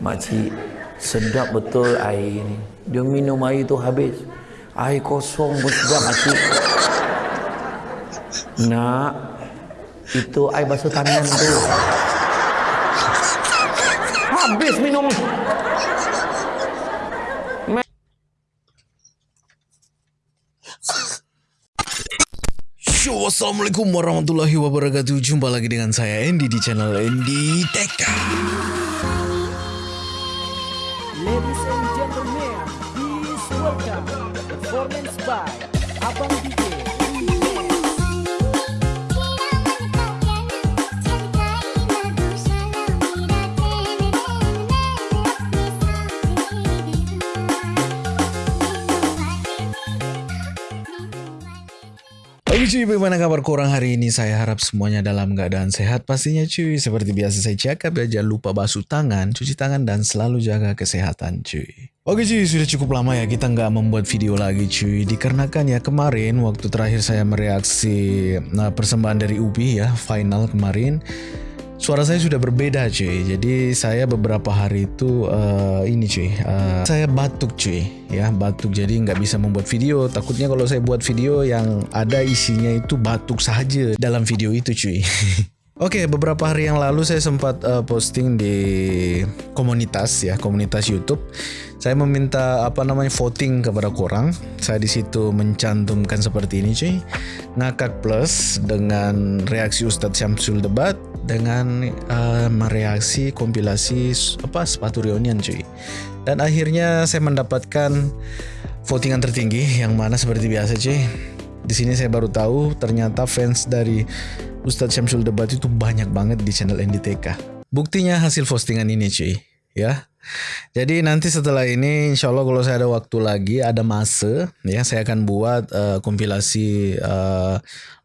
Makcik, sedap betul air ni. Dia minum air tu habis. Air kosong pun sedap makcik. Nak, itu air basuh tangan tu. Habis minum. Yo, Assalamualaikum warahmatullahi wabarakatuh Jumpa lagi dengan saya Andy di channel Andy Teka bagaimana kabar korang hari ini? Saya harap semuanya dalam keadaan sehat pastinya cuy. Seperti biasa saya cakap ya, jangan lupa basuh tangan, cuci tangan dan selalu jaga kesehatan cuy. Oke cuy, sudah cukup lama ya kita nggak membuat video lagi cuy. Dikarenakan ya kemarin waktu terakhir saya mereaksi nah, persembahan dari Ubi ya, final kemarin Suara saya sudah berbeda cuy. Jadi saya beberapa hari itu uh, Ini cuy. Uh, Saya batuk cuy. Ya batuk. Jadi nggak bisa membuat video. Takutnya kalau saya buat video yang ada isinya itu batuk saja Dalam video itu cuy. Oke, beberapa hari yang lalu saya sempat uh, posting di komunitas ya, komunitas YouTube. Saya meminta apa namanya voting kepada korang. Saya di situ mencantumkan seperti ini, cuy. Ngakak plus dengan reaksi Ustadz Syamsul debat dengan uh, mereaksi kompilasi apa sepatu reunion, cuy. Dan akhirnya saya mendapatkan votingan tertinggi yang mana seperti biasa, cuy. Di sini saya baru tahu ternyata fans dari Ustadz Syamsul Debat itu banyak banget di channel NDTK. Buktinya hasil postingan ini cuy, ya. Jadi nanti setelah ini insya Allah kalau saya ada waktu lagi, ada masa, ya saya akan buat uh, kompilasi uh,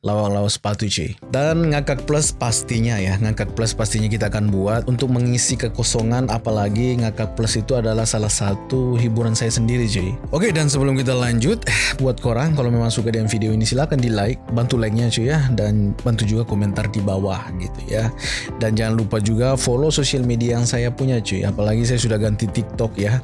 lawak-lawak sepatu cuy. Dan ngakak plus pastinya ya, ngakak plus pastinya kita akan buat untuk mengisi kekosongan apalagi ngakak plus itu adalah salah satu hiburan saya sendiri cuy. Oke dan sebelum kita lanjut, eh, buat korang kalau memang suka dengan video ini silahkan di like, bantu like-nya cuy ya dan bantu juga komentar di bawah gitu ya. Dan jangan lupa juga follow sosial media yang saya punya cuy. Apalagi saya sudah ganti TikTok ya.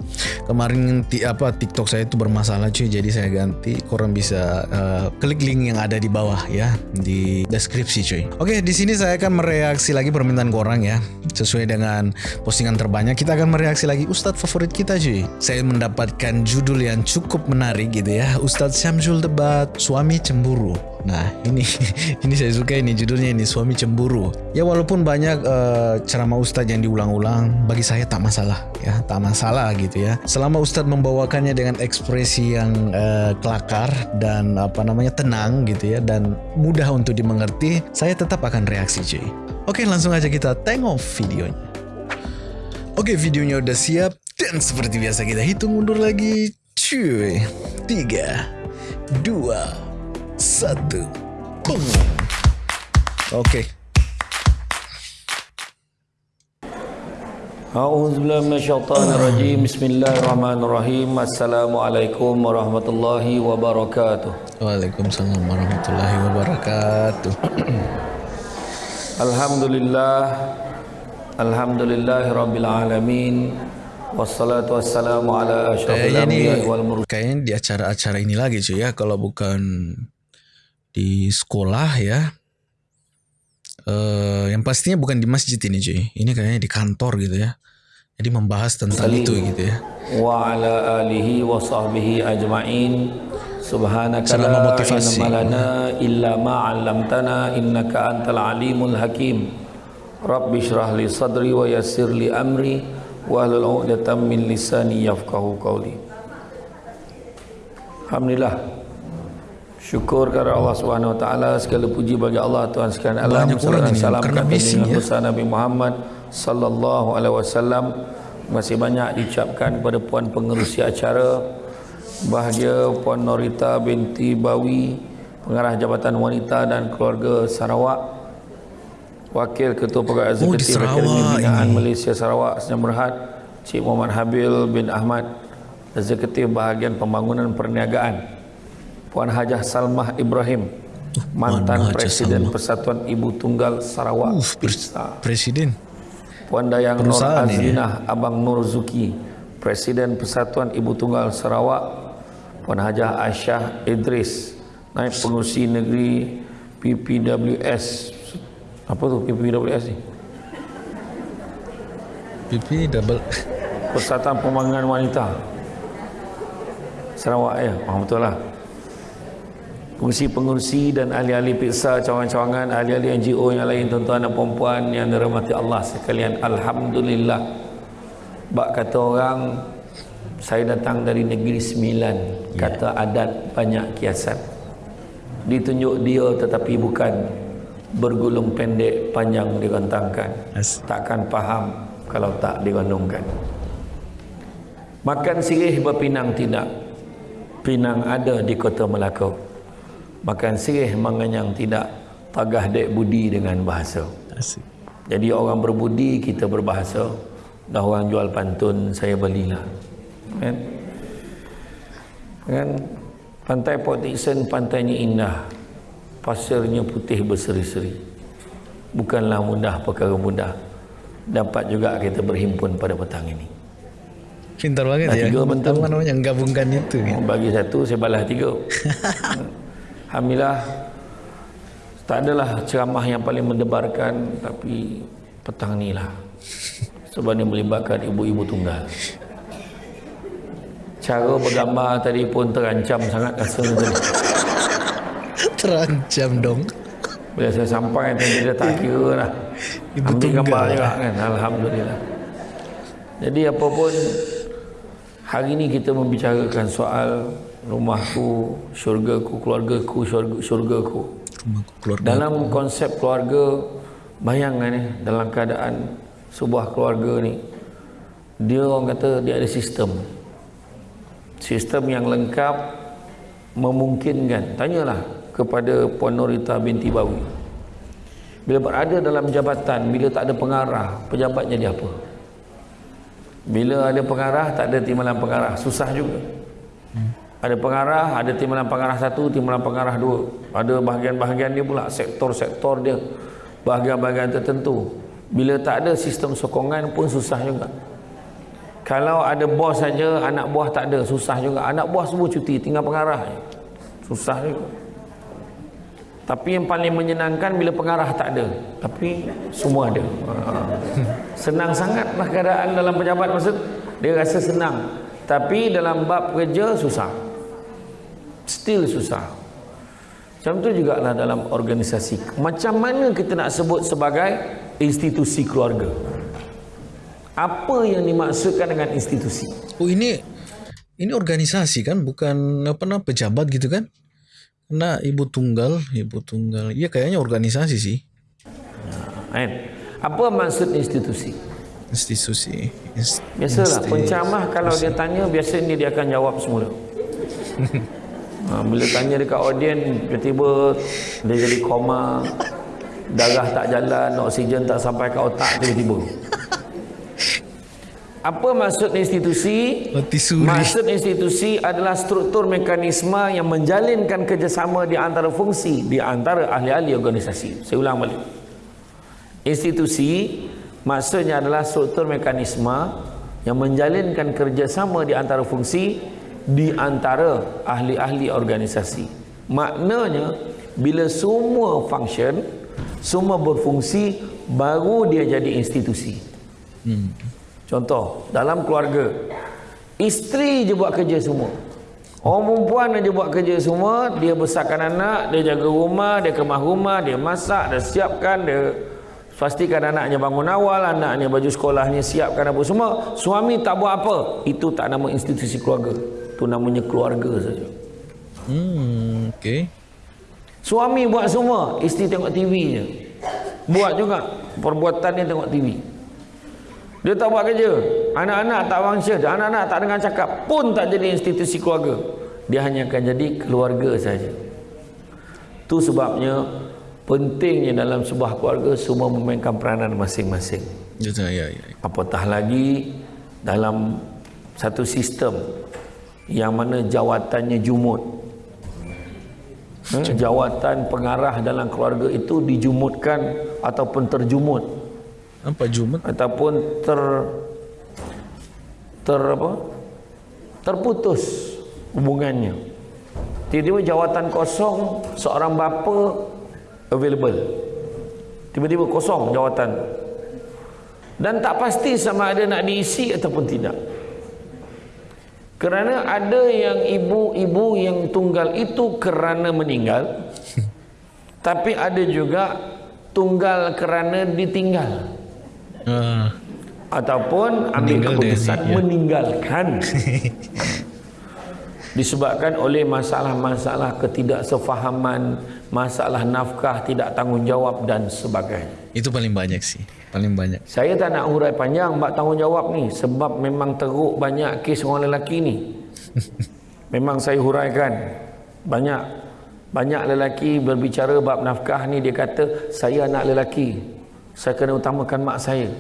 Kemarin ti, apa TikTok saya itu bermasalah cuy, jadi saya ganti. Korang bisa uh, klik link yang ada di bawah ya di deskripsi cuy. Oke, di sini saya akan mereaksi lagi permintaan korang ya. Sesuai dengan postingan terbanyak kita akan mereaksi lagi Ustadz favorit kita cuy. Saya mendapatkan judul yang cukup menarik gitu ya. Ustadz Syamsul debat suami cemburu. Nah ini ini saya suka ini judulnya ini suami cemburu. Ya walaupun banyak uh, ceramah Ustadz yang diulang-ulang, bagi saya tak masalah ya, tak masalah gitu ya. Selama Ustadz membawakannya dengan ekspresi yang uh, kelakar dan apa namanya tenang gitu ya dan mudah untuk dimengerti, saya tetap akan reaksi cuy. Oke langsung aja kita tengok videonya. Oke videonya udah siap dan seperti biasa kita hitung mundur lagi cuy. Tiga, dua, satu, boom. Oke. A'udzubillahi minasyaitonirrajim. Bismillahirrahmanirrahim. Assalamualaikum warahmatullahi wabarakatuh. Waalaikumsalam warahmatullahi wabarakatuh. Alhamdulillah. Alhamdulillahirabbil alamin. Wassalatu wassalamu ala asyrafil anbiya'i wal mursalin. kayaknya di acara-acara ini lagi cuy ya kalau bukan di sekolah ya. Eh yang pastinya bukan di masjid ini cuy. Ini kayaknya di kantor gitu ya. Jadi membahas tentang Salim. itu gitu ya. wa ala alihi wa sahbihi ajma'in subhanaka Selama la motivasi. ilma lana illa ma 'allamtana innaka antal alimul hakim rabbi shrah li sadri wa yassir li amri wa hlul 'uqdatam min lisani yafqahu qawli Alhamdulillah Syukur kepada Allah Subhanahu wa taala segala puji bagi Allah Tuhan sekalian alam orang ini salam kata dengan ya. besar Nabi Muhammad sallallahu alaihi wasallam masih banyak diucapkan kepada puan pengerusi acara bahagia puan Norita binti Bawi pengarah Jabatan Wanita dan Keluarga Sarawak Wakil Ketua Pegawai Oh, Eksekutif Sarawak Akademi Binaan ini. Malaysia Sarawak Sdn Berhad Cik Muhammad Habil bin Ahmad Eksekutif Bahagian Pembangunan Perniagaan Puan Hajah Salmah Ibrahim Mantan Hajah Presiden Salmah. Persatuan Ibu Tunggal Sarawak Uf, PISA presiden. Puan Dayang Nur Azinah Abang Nur Zuki Presiden Persatuan Ibu Tunggal Sarawak. Puan Hajah Aisyah Idris Naib Pengurusi Negeri PPWS apa tu PPWS ni? PP double Persatuan Pembangunan Wanita. Sarawak ya? Oh, betul lah pengurusi-pengurusi dan ahli-ahli piksa cawangan-cawangan ahli-ahli NGO yang lain tuan-tuan dan puan yang dirahmati Allah sekalian. Alhamdulillah. Bak kata orang saya datang dari negeri sembilan. Kata adat banyak kiasan. Ditunjuk dia tetapi bukan. Bergulung pendek panjang direntangkan As- takkan faham kalau tak dirandungkan makan sirih berpinang tidak. Pinang ada di kota Melaka makan sirih menganyang tidak tagah dek budi dengan bahasa. Asik. jadi orang berbudi kita berbahasa. Dah orang jual pantun saya belilah. Kan? Kan? Pantai Port Dickson pantainya indah. Pasirnya putih berseri-seri. Bukanlah mudah perkara mudah. Dapat juga kita berhimpun pada petang ini. Pintar banget Dah ya. tiga bentuk. Apa namanya gabungkan itu kan. bagi satu saya balas tiga Alhamdulillah tak adalah ceramah yang paling mendebarkan tapi petang ni lah sebab dia melibatkan ibu-ibu tunggal. Cara bergambar tadi pun terancam sangat tadi Terancam dong. bila saya sampai tadi dia tak kira lah. Ibu ambil tunggal. gambar juga kan Alhamdulillah. Jadi apa pun hari ini kita membicarakan soal rumahku syurgaku keluargaku syurga, syurgaku. Rumahku keluarga. dalam konsep keluarga bayangkan ni dalam keadaan sebuah keluarga ni dia orang kata dia ada sistem. Sistem yang lengkap memungkinkan. Tanyalah kepada Puan Norita binti Bawi. Bila berada dalam jabatan bila tak ada pengarah pejabat jadi apa? Bila ada pengarah tak ada timbalan pengarah. Susah juga ada pengarah, ada timbalan pengarah satu, timbalan pengarah dua. Ada bahagian-bahagian dia pula, sektor-sektor dia, bahagian-bahagian tertentu. Bila tak ada sistem sokongan pun susah juga. Kalau ada bos saja, anak buah tak ada, susah juga. Anak buah semua cuti, tinggal pengarah. Susah juga. Tapi yang paling menyenangkan bila pengarah tak ada. Tapi semua ada. Ha. Senang sangatlah keadaan dalam pejabat maksud. Dia rasa senang. Tapi dalam bab kerja susah. Still susah. Macam tu juga lah dalam organisasi. Macam mana kita nak sebut sebagai institusi keluarga? Apa yang dimaksudkan dengan institusi? Oh ini ini organisasi kan bukan apa nama pejabat gitu kan? Karena ibu tunggal, ibu tunggal. Iya kayaknya organisasi sih. Kan? Apa maksud institusi? Institusi. Inst- Biasalah pencamah kalau dia tanya biasanya dia akan jawab semula. ha, bila tanya dekat audien tiba-tiba dia jadi koma darah tak jalan oksigen tak sampai ke otak tiba-tiba. Apa maksud institusi? Maksud institusi adalah struktur mekanisme yang menjalinkan kerjasama di antara fungsi di antara ahli-ahli organisasi. Saya ulang balik. Institusi maksudnya adalah struktur mekanisme yang menjalinkan kerjasama di antara fungsi di antara ahli-ahli organisasi. Maknanya bila semua function, semua berfungsi baru dia jadi institusi. Contoh, dalam keluarga, isteri je buat kerja semua. Orang perempuan aja buat kerja semua, dia besarkan anak, dia jaga rumah, dia kemah rumah, dia masak, dia siapkan, dia pastikan anaknya bangun awal, anaknya baju sekolahnya siapkan apa semua. Suami tak buat apa. Itu tak nama institusi keluarga. Itu namanya keluarga saja. Hmm, okay. Suami buat semua, isteri tengok TV je. Buat juga perbuatan dia tengok TV. Dia tak buat kerja. Anak-anak tak function, anak-anak tak dengar cakap pun tak jadi institusi keluarga. Dia hanya akan jadi keluarga saja. Itu sebabnya pentingnya dalam sebuah keluarga semua memainkan peranan masing-masing. Ya, ya, ya. Apatah lagi dalam satu sistem yang mana jawatannya jumut. Hmm, jawatan pengarah dalam keluarga itu dijumutkan ataupun terjumut Apa Jumat? ataupun ter ter apa? Terputus hubungannya. Tiba-tiba jawatan kosong seorang bapa available. Tiba-tiba kosong jawatan. Dan tak pasti sama ada nak diisi ataupun tidak kerana ada yang ibu-ibu yang tunggal itu kerana meninggal tapi ada juga tunggal kerana ditinggal. Ah, ataupun ambil keputusan ya. meninggalkan disebabkan oleh masalah-masalah ketidaksefahaman masalah nafkah tidak tanggungjawab dan sebagainya itu paling banyak sih. Paling banyak. saya tak nak hurai panjang bab tanggungjawab ni sebab memang teruk banyak kes orang lelaki ni memang saya huraikan banyak banyak lelaki berbicara bab nafkah ni dia kata saya anak lelaki saya kena utamakan mak saya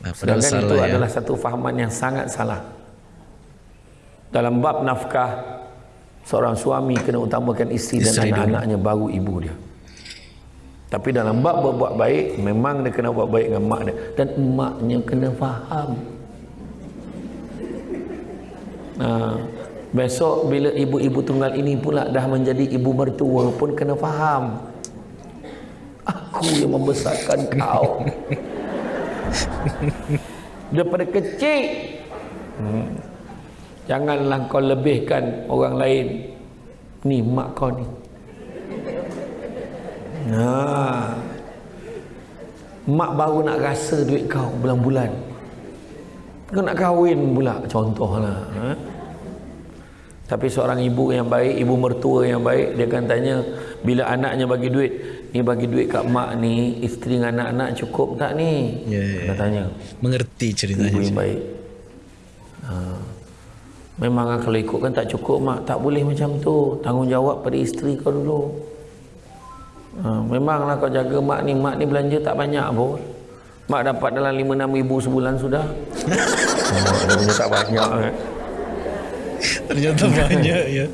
Nah, Sedangkan itu ya. adalah satu fahaman yang sangat salah. Dalam bab nafkah, seorang suami kena utamakan isteri, Isteri dan dulu. anak-anaknya baru ibu dia. Tapi dalam bab berbuat baik, memang dia kena buat baik dengan mak dia. Dan emaknya kena faham. Nah, besok bila ibu-ibu tunggal ini pula dah menjadi ibu mertua pun kena faham. Aku yang membesarkan kau. daripada kecil hmm. Janganlah kau lebihkan orang lain ni mak kau ni ha. mak baru nak rasa duit kau bulan-bulan kau nak kahwin pula contohlah ha? tapi seorang ibu yang baik ibu mertua yang baik dia akan tanya bila anaknya bagi duit ni bagi duit kat mak ni isteri dengan anak-anak cukup tak ni Ya, ya, dia tanya Mengerti ceritanya. ibu yang baik ha. Memang lah kalau ikutkan tak cukup mak tak boleh macam tu tanggungjawab pada isteri kau dulu ha. memanglah kau jaga mak ni mak ni belanja tak banyak pun mak dapat dalam 5-6 ribu sebulan sudah dia punya tak banyak eh. Ternyata banyak ya.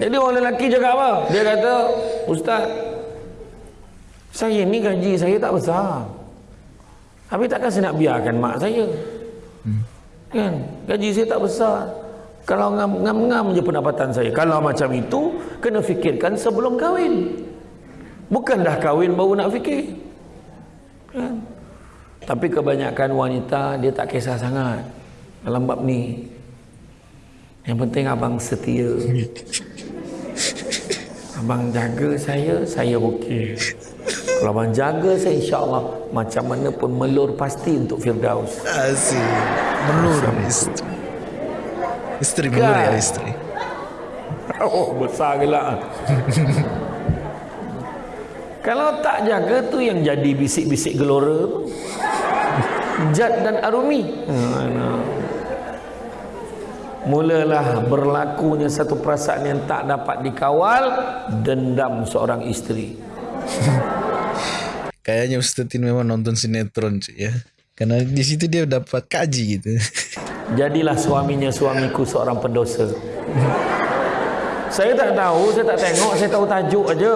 Jadi orang lelaki cakap apa? Dia kata, Ustaz, saya ni gaji saya tak besar. Habis takkan saya nak biarkan mak saya? Hmm. Kan? Gaji saya tak besar. Kalau ngam-ngam je pendapatan saya. Kalau macam itu, kena fikirkan sebelum kahwin. Bukan dah kahwin baru nak fikir. Kan? Tapi kebanyakan wanita, dia tak kisah sangat dalam bab ni. Yang penting abang setia. Abang jaga saya, saya okey. Kalau abang jaga saya insya-Allah macam mana pun melur pasti untuk Firdaus. Asik. Menur istri. Istri menur ya Kan? istri. Oh, besar gelak. Kalau tak jaga tu yang jadi bisik-bisik gelora tu. Jad dan Arumi. Mulalah berlakunya satu perasaan yang tak dapat dikawal dendam seorang isteri. Kayaknya Ustaz ini memang nonton sinetron cuy ya. Karena di situ dia dapat kaji gitu. Jadilah suaminya suamiku seorang pendosa. Saya tak tahu, saya tak tengok, saya tahu tajuk aja.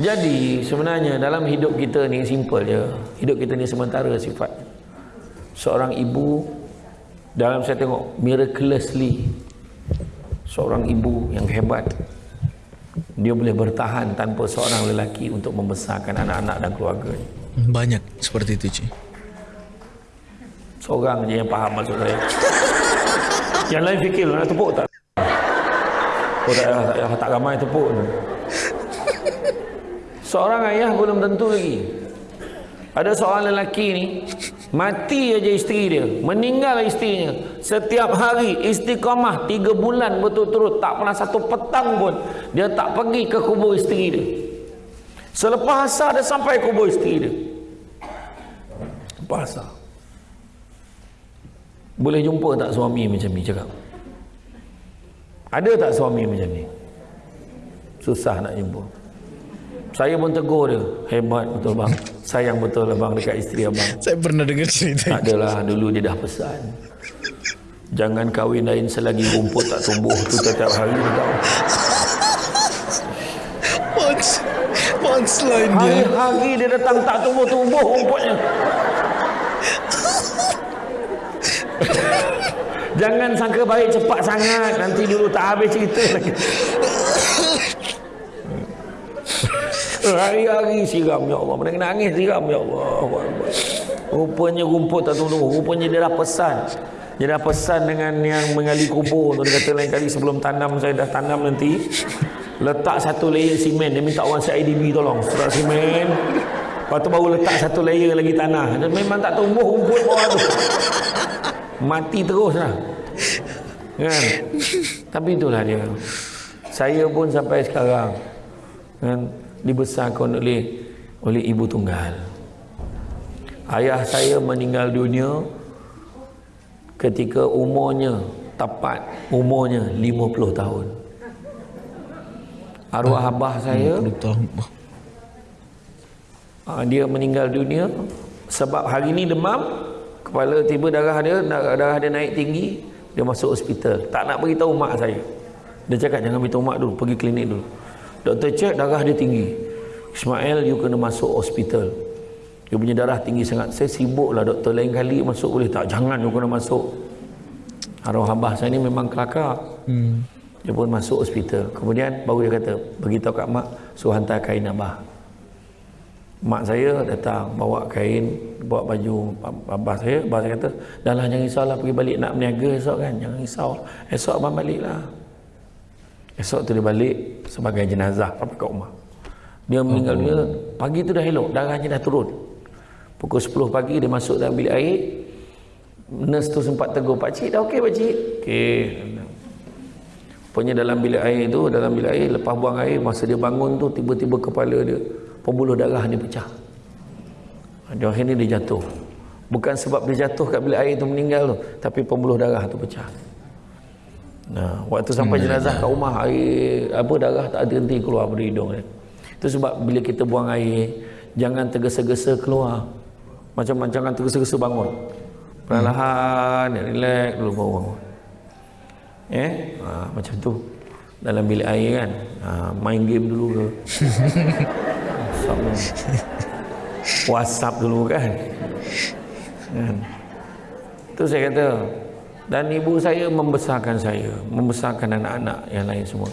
Jadi sebenarnya dalam hidup kita ni simple je. Hidup kita ni sementara sifat. Seorang ibu dalam saya tengok miraculously seorang ibu yang hebat dia boleh bertahan tanpa seorang lelaki untuk membesarkan anak-anak dan keluarganya. Banyak seperti itu cuy. Seorang je yang faham maksud saya. yang lain fikir nak tepuk tak? Oh tak, tak, tak, tak ramai tepuk tu. Seorang ayah belum tentu lagi. Ada seorang lelaki ni mati aja isteri dia, meninggal isterinya. Setiap hari istiqamah tiga bulan berturut-turut tak pernah satu petang pun dia tak pergi ke kubur isteri dia. Selepas asar dia sampai kubur isteri dia. Selepas asar. Boleh jumpa tak suami macam ni cakap? Ada tak suami macam ni? Susah nak jumpa. Saya pun tegur dia. Hebat betul bang. Sayang betul lah bang dekat isteri abang. Saya pernah dengar cerita Tak adalah dulu dia dah pesan. Jangan kahwin lain selagi rumput tak tumbuh tu setiap hari. Once, once Punchline dia. Hari-hari dia datang tak tumbuh-tumbuh rumputnya. Jangan sangka baik cepat sangat Nanti dulu tak habis cerita lagi Hari-hari siram ya Allah. Mana nangis siram ya Allah. Rupanya rumput tak tumbuh Rupanya dia dah pesan. Dia dah pesan dengan yang mengali kubur tu. Dia kata lain kali sebelum tanam Saya dah tanam nanti. Letak satu layer simen. Dia minta orang CIDB tolong. Letak simen. Lepas tu baru letak satu layer lagi tanah. Dia memang tak tumbuh rumput bawah tu. Mati terus lah. Kan? Tapi itulah dia. Saya pun sampai sekarang. Kan, Dibesarkan oleh Oleh ibu tunggal. Ayah saya meninggal dunia Ketika umurnya Tepat Umurnya 50 tahun. Arwah abah saya 50 tahun. Ah, dia meninggal dunia sebab hari ni demam kepala tiba darah dia darah dia naik tinggi dia masuk hospital. Tak nak beritahu mak saya. Dia cakap jangan beritahu mak dulu pergi klinik dulu doktor cek darah dia tinggi. Ismail you kena masuk hospital. You punya darah tinggi sangat. Saya sibuk lah doktor. Lain kali masuk boleh tak? Jangan you kena masuk. Arwah abah saya ni memang kelakar. Hmm. dia pun masuk hospital. Kemudian baru dia kata beritahu kat mak suruh hantar kain abah. Mak saya datang bawa kain bawa baju abah saya. Abah saya kata dah lah jangan risaulah pergi balik nak berniaga esok kan. Jangan risau. Esok abang balik lah esok tu dia balik sebagai jenazah sampai kat rumah. Dia meninggal dunia. Pagi tu dah elok darahnya dah turun. Pukul 10 pagi dia masuk dalam bilik air. Nurse tu sempat tegur pakcik dah okey pakcik okey. Pokoknya dalam bilik air tu, dalam bilik air, lepas buang air, masa dia bangun tu, tiba-tiba kepala dia, pembuluh darah dia pecah. Dia akhirnya dia jatuh. Bukan sebab dia jatuh kat bilik air tu meninggal tu, tapi pembuluh darah tu pecah. Nah, waktu sampai jenazah kat rumah, air, apa darah tak henti keluar dari hidung dia. Itu sebab bila kita buang air, jangan tergesa-gesa keluar. Macam jangan tergesa-gesa bangun. Perlahan, relax dulu baru bangun. Eh, ha, macam tu. Dalam bilik air kan. Ha, main game dulu ke. WhatsApp dulu kan. kan. Tu saya kata. Dan ibu saya membesarkan saya. Membesarkan anak-anak yang lain semua.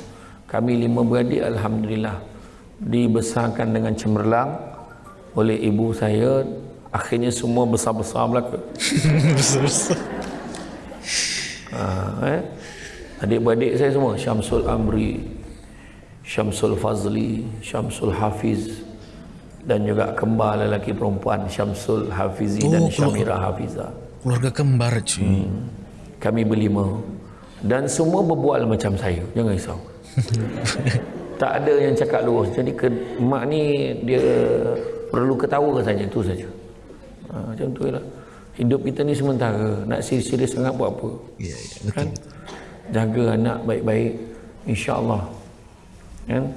Kami lima beradik Alhamdulillah. Dibesarkan dengan cemerlang. Oleh ibu saya. Akhirnya semua besar-besar belaka. Besar-besar. Ha, eh? Adik-beradik saya semua Syamsul Amri Syamsul Fazli Syamsul Hafiz dan juga kembar lelaki perempuan Syamsul Hafizi Oh, dan Syamira Hafiza Keluarga kembar cuy. Kami berlima dan semua berbual macam saya. Jangan risau. Tak ada yang cakap lurus jadi ke, mak ni dia perlu ketawa saja. Itu saja. Ha, macam tu lah. Hidup kita ni sementara. Nak serius-serius sangat buat apa? Ya, ya, kan? jaga anak baik-baik. Insyaallah. Kan?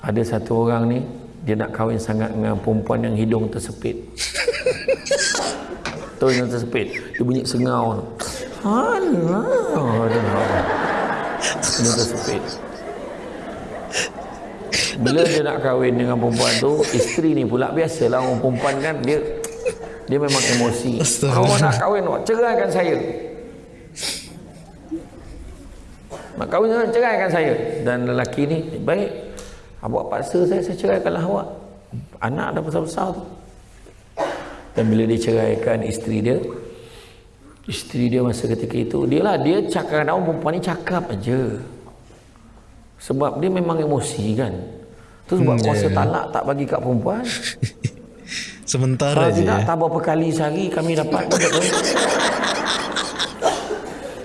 Ada satu orang ni dia nak kahwin sangat dengan perempuan yang hidung tersepit. Tu yang tersepit? Dia bunyi sengau tu Alah, hidung tersepit bila dia nak kahwin dengan perempuan tu isteri ni pula biasalah orang perempuan kan dia dia memang emosi. Kau nak kahwin awak ceraikan saya. Nak kahwin dengan ceraikan saya. Dan lelaki ni baik. Awak paksa saya saya ceraikanlah awak. Anak dah besar-besar tu. Dan bila dia ceraikan isteri dia isteri dia masa ketika itu dia lah dia cakap orang perempuan ni cakap aja sebab dia memang emosi kan tu sebab Hmm, kuasa ya, ya. talak tak bagi kat perempuan Sementara kalau je tidak ya. tak berapa kali sehari kami dapat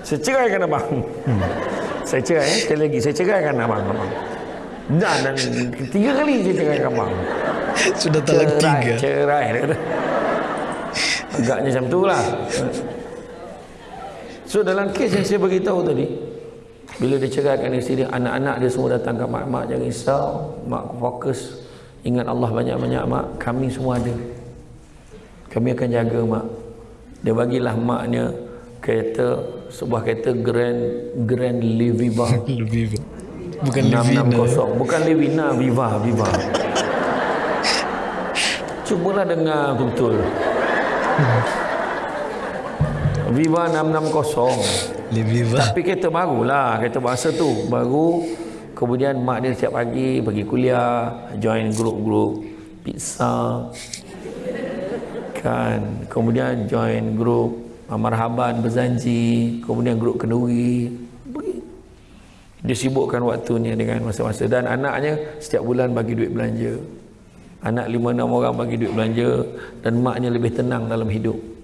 saya ceraikan abang hmm. saya cerai eh? sekali lagi saya ceraikan abang, abang. Dan, dan tiga kali saya ceraikan abang Sudah talak cerai, tiga. cerai dia kata. agaknya macam tu lah so dalam kes yang saya beritahu tadi bila dia ceraikan isteri dia anak-anak dia semua datang ke mak mak jangan risau mak fokus ingat Allah banyak-banyak mak kami semua ada. Kami akan jaga mak. Dia bagilah maknya kereta sebuah kereta Grand Grand Leviva Lebih Bukan Livina. 660 bukan Levina Viva Viva. Cubalah dengar betul-betul. Viva 660. Lebih Tapi kereta baru lah. Kereta bahasa tu. Baru. Kemudian mak dia setiap pagi pergi kuliah. Join grup-grup pizza. Kan. Kemudian join grup marhaban berzanji. Kemudian grup kenduri. Pergi. Dia sibukkan waktunya dengan masa-masa. Dan anaknya setiap bulan bagi duit belanja. Anak lima enam orang bagi duit belanja. Dan maknya lebih tenang dalam hidup.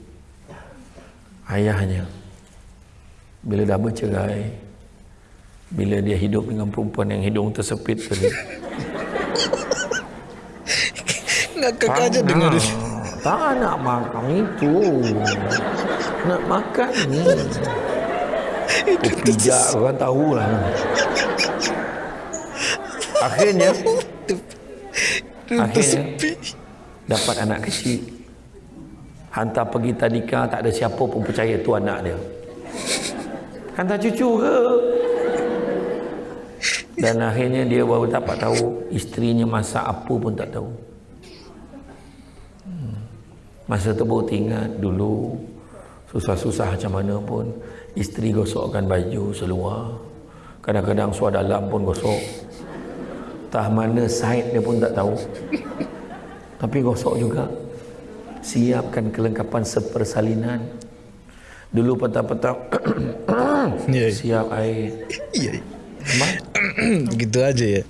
Ayahnya bila dah bercerai bila dia hidup dengan perempuan yang hidung tersepit tadi. Ngakak aja dengar dia. tak nak makan itu. Nak makan ni. Pijak orang tahu lah akhirnya? akhirnya dapat anak kecil hantar pergi tadika tak ada siapa pun percaya tu anak dia. Hantar cucu ke? Dan akhirnya dia baru dapat tahu isterinya masak apa pun tak tahu. Hmm. masa tu baru teringat dulu susah-susah macam mana pun isteri gosokkan baju seluar. Kadang-kadang suar dalam pun gosok. Tah mana side dia pun tak tahu. Tapi gosok juga siapkan kelengkapan sepersalinan. Dulu petang-petang siap air. Memang, Begitu aja ya.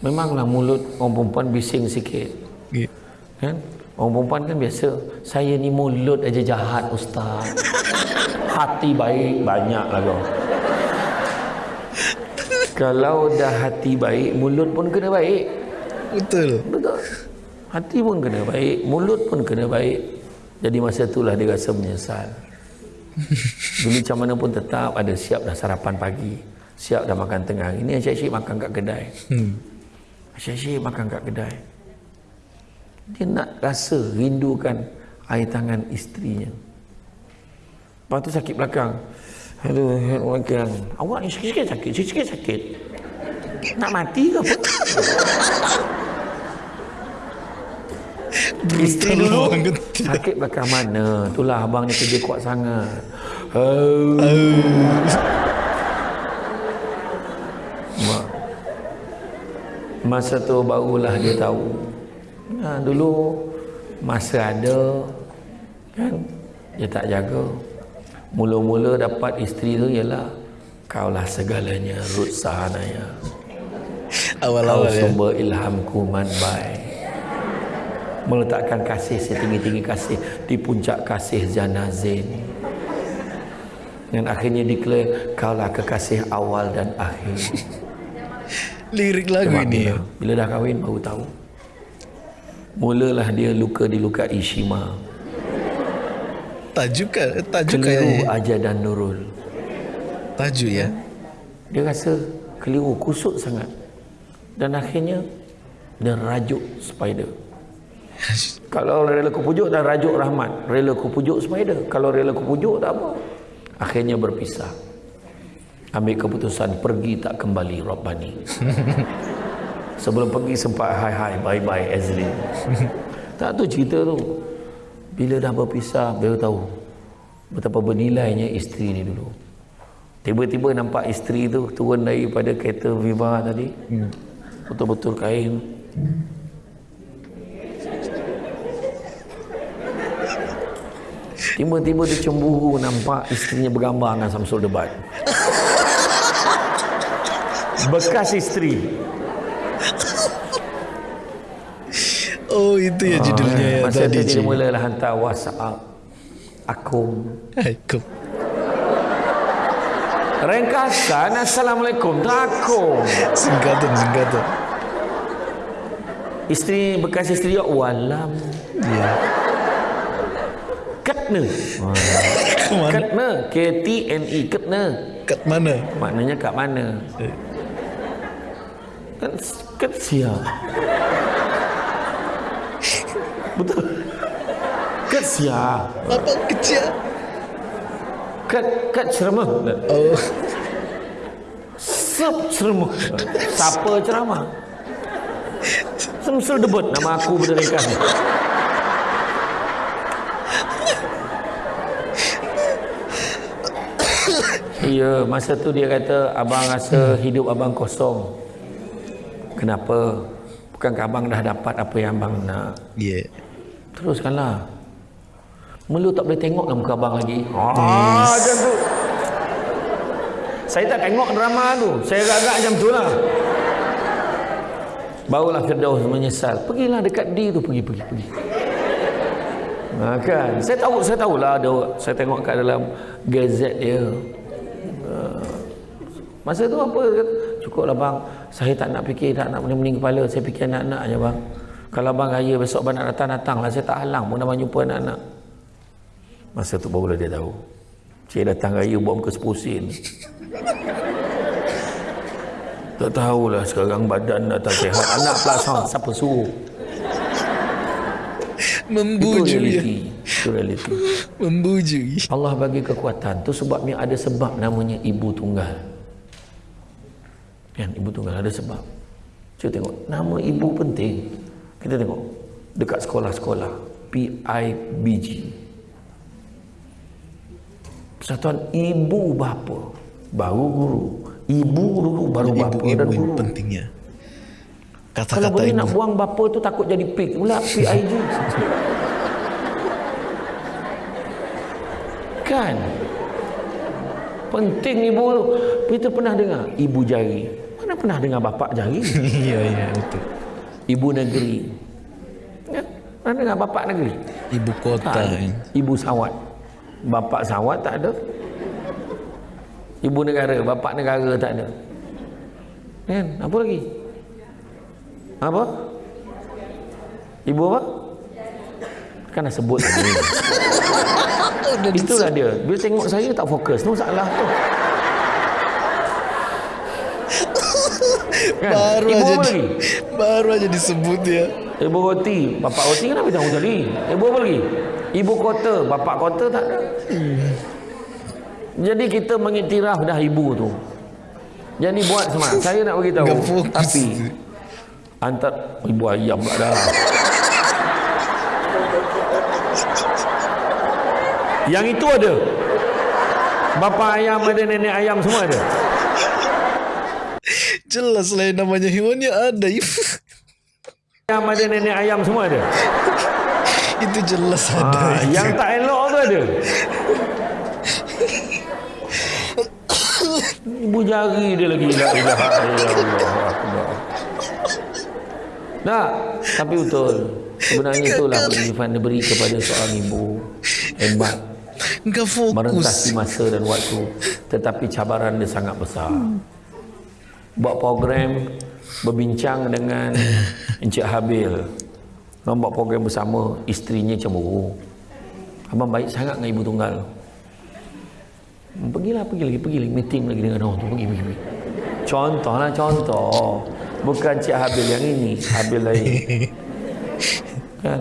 memanglah mulut orang perempuan bising sikit. Gitu. kan? Orang perempuan kan biasa saya ni mulut aja jahat ustaz. Hati baik banyak lah kau. Kalau dah hati baik mulut pun kena baik. Betul. betul hati pun kena baik mulut pun kena baik. Jadi masa itulah dia rasa menyesal. Dulu macam mana pun tetap ada siap dah sarapan pagi siap dah makan tengah. Ini asyik-asyik makan kat kedai. Hmm. asyik-asyik makan kat kedai. Dia nak rasa rindukan air tangan isterinya lepas tu sakit belakang. Aduh belakang. Awak ni sikit-sikit sakit sikit-sikit sakit. Nak mati ke apa Isteri dulu sakit belakang mana itulah abang ni kerja kuat sangat oh. Mak. Masa tu barulah dia tahu. Ha, dulu masa ada kan dia tak jaga. Mula-mula dapat isteri tu ialah kaulah segalanya Ruth Sahanaya. Kau Awal-awal ya. sumber ilhamku man baik. Meletakkan kasih setinggi-tinggi kasih di puncak kasih Zanazin. Dan akhirnya declare kaulah kekasih awal dan akhir. Lirik lagu Sebab ini ya. bila, bila dah kahwin baru tahu. Mulalah dia luka di luka Ishima. Tajuk kan? Tajuk Keliru kayaknya. Aja dan Nurul. Tajuk ya. Dia rasa keliru, kusut sangat. Dan akhirnya dia rajuk spider. Kalau rela ku pujuk dan rajuk rahmat. Rela ku pujuk spider. Kalau rela ku pujuk tak apa. Akhirnya berpisah. Ambil keputusan pergi tak kembali Rabbani. Sebelum pergi sempat hai hai bye bye Azli. tak tu cerita tu. Bila dah berpisah baru tahu betapa bernilainya isteri ni dulu. Tiba-tiba nampak isteri tu turun daripada kereta Viva tadi. Hmm. Betul-betul kain. Tiba-tiba dia cemburu nampak isterinya bergambar dengan Samsul Debat. Bekas isteri. Oh itu ya judulnya ya Masa tadi. dia cuy. mulalah hantar WhatsApp. Akum. Aiko. Ringkasan Assalamualaikum. Takum. Singkatan singkatan. Isteri bekas isteri dia walam. Ya. Ketna. Kemana? Ketna. K-T-N-E. Ketna. Kat mana? Maknanya kat mana? Eh. Kan ket siap. Betul. Ket siap. Apa kecil? Ket ket ceramah. Oh. Sep ceramah. Siapa ceramah? Semsul debut nama aku pada Iya, masa tu dia kata abang rasa hidup abang kosong. Kenapa? Bukankah abang dah dapat apa yang abang nak? Yeah. Teruskanlah. Melu tak boleh tengok kan muka abang lagi. Ah, macam tu. Saya tak tengok drama tu. Saya agak-agak macam tu lah. Barulah Firdaus menyesal. Pergilah dekat D tu. Pergi, pergi, pergi. Ha, kan? Saya tahu, saya tahulah ada. Saya tengok kat dalam gazet dia. Masa tu apa? Cukuplah bang. Saya tak nak fikir, tak nak pening-pening kepala. Saya fikir anak-anak je bang. Kalau bang raya besok abang nak datang, datanglah. Saya tak halang pun abang jumpa anak-anak. Masa tu barulah dia tahu. Cik datang raya buat muka sepusin. Tak tahulah sekarang badan dah tak sihat. Anak pula sound. Siapa suruh? Itu Membujuk ya. Itu realiti. Membujuk. Allah bagi kekuatan. Tu sebabnya ada sebab namanya ibu tunggal. Kan, ibu tunggal ada sebab. Cuba tengok. Nama ibu penting. Kita tengok. Dekat sekolah-sekolah. PIBG. Persatuan ibu bapa. Baru guru. Ibu dulu baru bapa dan Ibu-ibu guru. yang pentingnya. Kalau Kata-kata boleh ibu. nak buang bapa tu takut jadi pig. Pula PIG. kan? Penting ibu tu. Kita pernah dengar ibu jari. Mana pernah dengar bapak jari? Iya, iya, betul. Ibu negeri. Ya? Pernah dengar bapak negeri? Ibu kota. Ada. kan. Ibu sawat. Bapak sawat tak ada. Ibu negara, bapak negara tak ada. Kan? Apa lagi? Apa? Ibu apa? Kan dah sebut. Itulah dia. Bila tengok saya tak fokus. Tu salah tu. Baru Ibu aja di- baru aja disebut ya. Ibu roti. Bapak roti kenapa jangan jadi? Ibu apa lagi? Ibu kota. Bapak kota tak ada. Jadi kita mengiktiraf dah ibu tu. Jadi buat semua. Saya nak beritahu. Enggak fokus. Tapi antar ibu ayam pula dah. Yang itu ada. Bapa ayam ada, nenek ayam semua ada. Jelas lah yang namanya hewannya ada. Ayam ada, nenek ayam semua ada. itu jelas ada. Ah, itu. yang tak elok tu ada. Ibu jari dia lagi la ilaha illallah akbar. Nah, tapi betul. Sebenarnya itulah penghifan diberi kepada seorang ibu. Hebat. Enggak fokus. Merentasi masa dan waktu. Tetapi cabaran dia sangat besar. Buat program berbincang dengan Encik Habil. Orang buat program bersama, isterinya cemburu. Abang baik sangat dengan ibu tunggal. Pergilah, pergi lagi, pergi lagi. Meeting lagi dengan orang tu. Pergi, pergi, pergi. Contohlah contoh. Bukan Cik Habil yang ini. Habil lain. kan?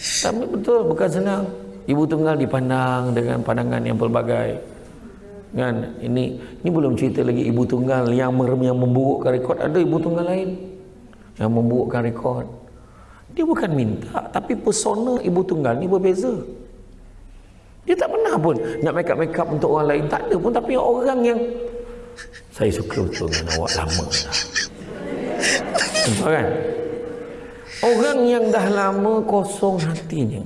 Tapi betul, bukan senang. Ibu tunggal dipandang dengan pandangan yang pelbagai. Kan? Ini ini belum cerita lagi ibu tunggal yang yang memburukkan rekod. Ada ibu tunggal lain yang memburukkan rekod. Dia bukan minta, tapi persona ibu tunggal ni berbeza. Dia tak pernah pun nak make up-make up untuk orang lain. Tak ada pun. Tapi orang yang saya suka betul dengan awak lama. Nampak kan? Orang yang dah lama kosong hatinya.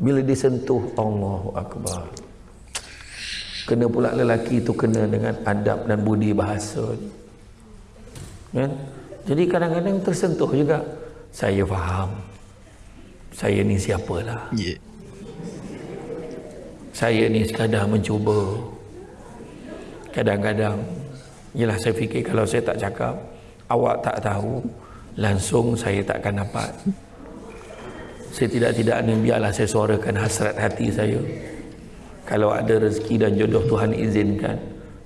Bila disentuh Allahu Akbar. Kena pula lelaki itu kena dengan adab dan budi bahasa. Kan? Jadi kadang-kadang tersentuh juga. Saya faham. Saya ni siapalah. Yeah. Saya ni sekadar mencuba. Kadang-kadang, yelah saya fikir kalau saya tak cakap, awak tak tahu, langsung saya takkan dapat. Saya tidak-tidaknya biarlah saya suarakan hasrat hati saya. Kalau ada rezeki dan jodoh Tuhan izinkan,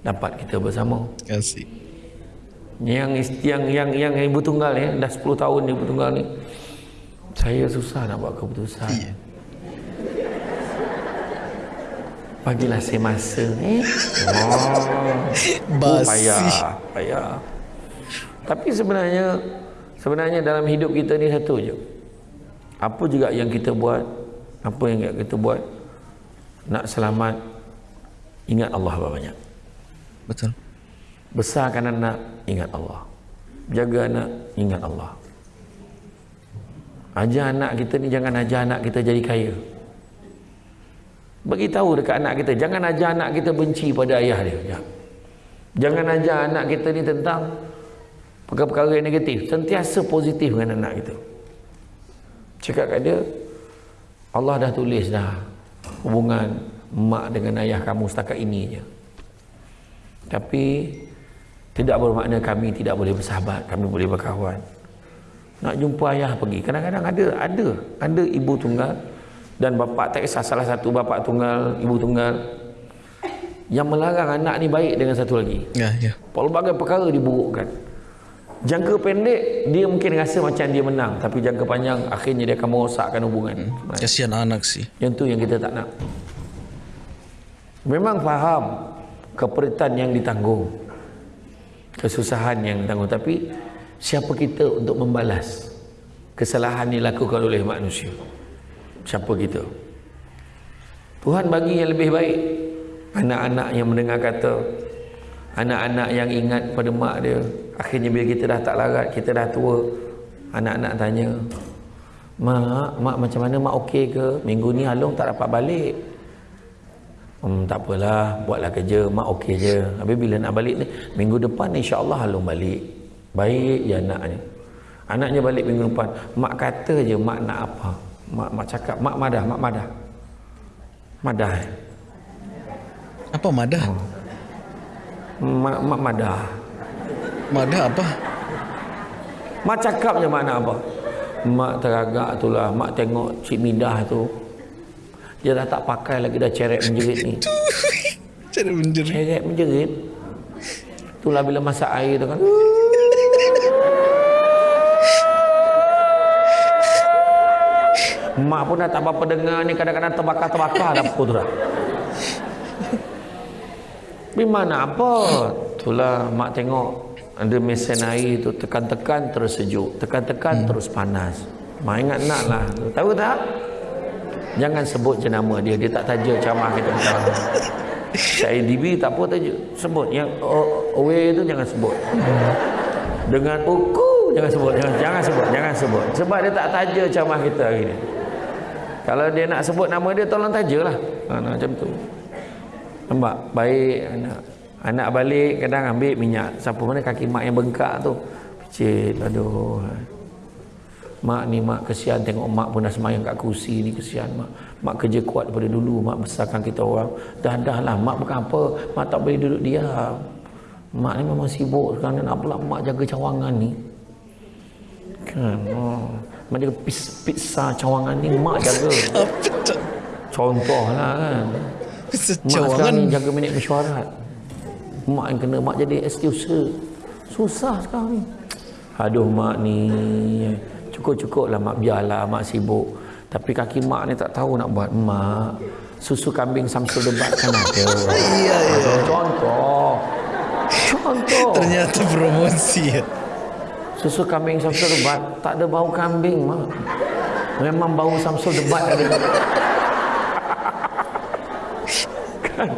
dapat kita bersama. Asik. Yang yang yang yang ibu tunggal ya, dah 10 tahun ibu tunggal ni. Saya susah nak buat keputusan. Iya. Bagilah saya masa eh. Oh. Oh, Basi. payah, payah. Tapi sebenarnya sebenarnya dalam hidup kita ni satu je. Apa juga yang kita buat, apa yang kita buat nak selamat ingat Allah banyak. Betul. besarkan anak ingat Allah. Jaga anak ingat Allah. Ajar anak kita ni jangan ajar anak kita jadi kaya. Bagi tahu dekat anak kita jangan ajar anak kita benci pada ayah dia. Ya. jangan ajar anak kita ni tentang perkara-perkara yang negatif. Sentiasa positif dengan anak kita. Cakap kat dia Allah dah tulis dah hubungan mak dengan ayah kamu setakat ini je tapi tidak bermakna kami tidak boleh bersahabat kami boleh berkawan. Nak jumpa ayah pergi. Kadang-kadang ada ada. Ada ibu tunggal dan bapa tak kisah. Salah satu bapa tunggal ibu tunggal yang melarang anak ni baik dengan satu lagi. Ya, ya. pelbagai perkara diburukkan jangka pendek dia mungkin rasa macam dia menang. Tapi jangka panjang akhirnya dia akan merosakkan hubungan. Kasihan anak sih. yang tu yang kita tak nak. Memang faham keperitan yang ditanggung. Kesusahan yang ditanggung. Tapi siapa kita untuk membalas kesalahan dilakukan oleh manusia? Siapa kita? Tuhan bagi yang lebih baik. Anak-anak yang mendengar kata anak-anak yang ingat pada mak dia akhirnya bila kita dah tak larat kita dah tua anak-anak tanya mak mak macam mana mak okey ke minggu ni Halong tak dapat balik Hmm, tak apalah, buatlah kerja, mak okey je. Habis bila nak balik ni, minggu depan insya-Allah Halong balik. Baik je anaknya. Anaknya balik minggu depan. Mak kata je mak nak apa. Mak mak cakap, mak madah, mak madah. Madah. eh? Apa madah? Mak, mak madah. Madah apa? Mak cakap je mak nak apa. Mak teragak tu lah. Mak tengok Cik Midah tu. Dia dah tak pakai lagi dah ceret menjerit ni. Cara menjerit. Ceret menjerit. Itulah bila masak air tu kan. Mak pun dah tak apa-apa dengar ni kadang-kadang terbakar-terbakar dapur tu dah. Tapi mana apa? Itulah mak tengok ada mesin air tu tekan-tekan terus sejuk, tekan-tekan terus panas. Mak ingat nak lah. Tahu tak? Jangan sebut je nama dia, dia tak taja camah kita. Saya DB tak apa taja. Sebut yang away tu jangan sebut. Dengan uku jangan sebut, jangan, jangan sebut, jangan sebut. Sebab dia tak taja camah kita hari ni. Kalau dia nak sebut nama dia tolong tajalah. Ha, nah, macam tu. Nampak? Baik anak. Anak balik kadang ambil minyak. Siapa mana kaki mak yang bengkak tu. Picit. Aduh. Mak ni mak kesian tengok mak pun dah semayang kat kursi ni kesian mak. Mak kerja kuat daripada dulu mak besarkan kita orang. Dah dah lah mak bukan apa. Mak tak boleh duduk diam. Mak ni memang sibuk sekarang nak pula mak jaga cawangan ni. Kan. Oh. Mak jaga pizza cawangan ni mak jaga. Contoh lah kan. Mak ni jaga minit mesyuarat. Mak yang kena mak jadi excuser. Susah sekarang ni. Aduh mak ni. Cukup-cukup lah mak biarlah mak sibuk. Tapi kaki mak ni tak tahu nak buat. Mak. Susu kambing Samsul debat kan ada. Iya, iya. Contoh. Contoh. Ternyata promosi ya. Susu kambing Samsul debat tak ada bau kambing mak. Memang bau Samsul debat ada. Kan?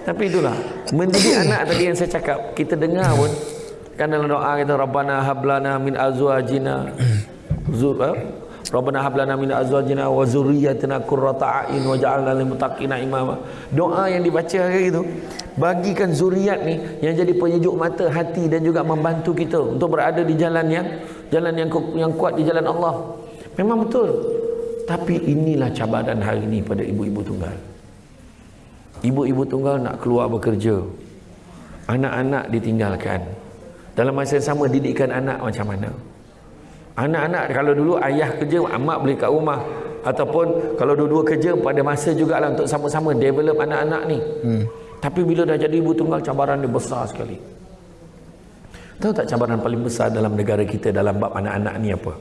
Tapi itulah mendidik anak tadi yang saya cakap kita dengar pun kan dalam doa kita Rabbana hablana min azwajina zur eh? Rabbana hablana min azwajina wa zurriyyatina qurrata a'yun waj'alna lil muttaqina imama. Doa yang dibaca hari itu bagikan zuriat ni yang jadi penyejuk mata hati dan juga membantu kita untuk berada di jalan yang jalan yang yang kuat di jalan Allah. Memang betul. Tapi inilah cabaran hari ini pada ibu-ibu tunggal. Ibu-ibu tunggal nak keluar bekerja. Anak-anak ditinggalkan. Dalam masa yang sama didikan anak macam mana? Anak-anak kalau dulu ayah kerja, mak boleh kat rumah. Ataupun kalau dua-dua kerja pada masa jugalah untuk sama-sama develop anak-anak ni. Hmm. Tapi bila dah jadi ibu tunggal cabaran dia besar sekali. Tahu tak cabaran paling besar dalam negara kita dalam bab anak-anak ni apa?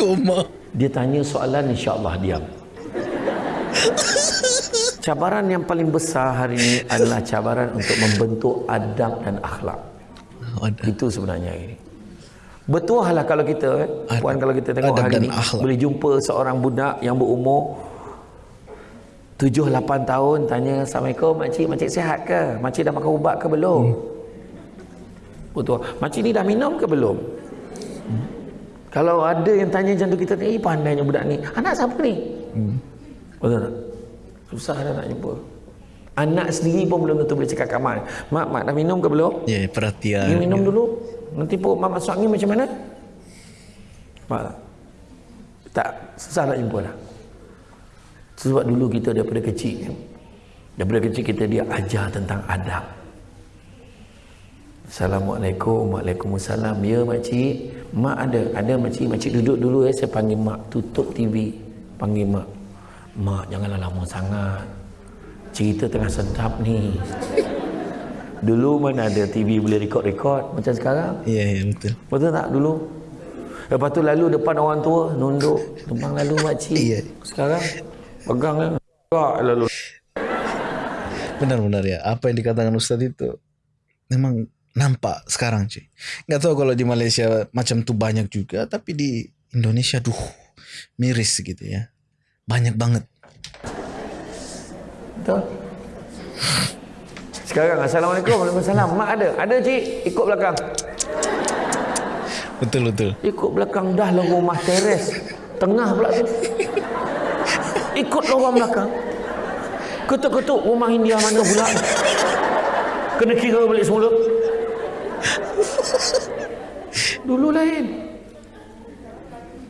Koma. Dia tanya soalan insya-Allah diam. Cabaran yang paling besar hari ini adalah cabaran untuk membentuk adab dan akhlak. Oh, ada. Itu sebenarnya ini. Bertuah lah kalau kita eh. Puan kalau kita tengok adab hari dan ni akhlak. boleh jumpa seorang budak yang berumur 7 8 tahun tanya Assalamualaikum makcik makcik sihat ke? Makcik dah makan ubat ke belum? Hmm. Bertuah. Makcik ni dah minum ke belum? Kalau ada yang tanya macam tu kita tanya, eh pandainya budak ni. Anak siapa ni? Hmm. Betul tak? Susah dah nak jumpa. Anak sendiri pun belum tentu boleh cakap kat mak. Mak, mak dah minum ke belum? Ya, yeah, perhatian. Ni minum dulu. Nanti perut mak masuk angin macam mana? Mak tak? Tak, susah nak jumpa lah. Sebab dulu kita daripada kecil. Daripada kecil kita dia ajar tentang adab. Assalamualaikum, Waalaikumsalam. Ya makcik, mak ada. Ada makcik, makcik duduk dulu ya. Saya panggil mak, tutup TV. Panggil mak. Mak janganlah lama sangat. Cerita tengah sedap ni. Dulu mana ada TV boleh rekod-rekod macam sekarang. Ya, yeah, yeah, betul. Betul tak dulu? Lepas tu lalu depan orang tua, nunduk. Tumpang lalu makcik. Iya. Sekarang, pegang lah. Lalu. Benar-benar ya. Apa yang dikatakan Ustaz itu memang nampak sekarang cuy. Nggak tahu kalau di Malaysia macam tu banyak juga, tapi di Indonesia duh miris gitu ya. Banyak banget. Betul? Sekarang, Assalamualaikum. Waalaikumsalam. Mak ada? Ada cik. Ikut belakang. Betul betul. Ikut belakang dah lah rumah teres. Tengah pula tu. Ikut lorong belakang. Ketuk-ketuk rumah India mana pula. Kena kira balik semula. Dulu lain.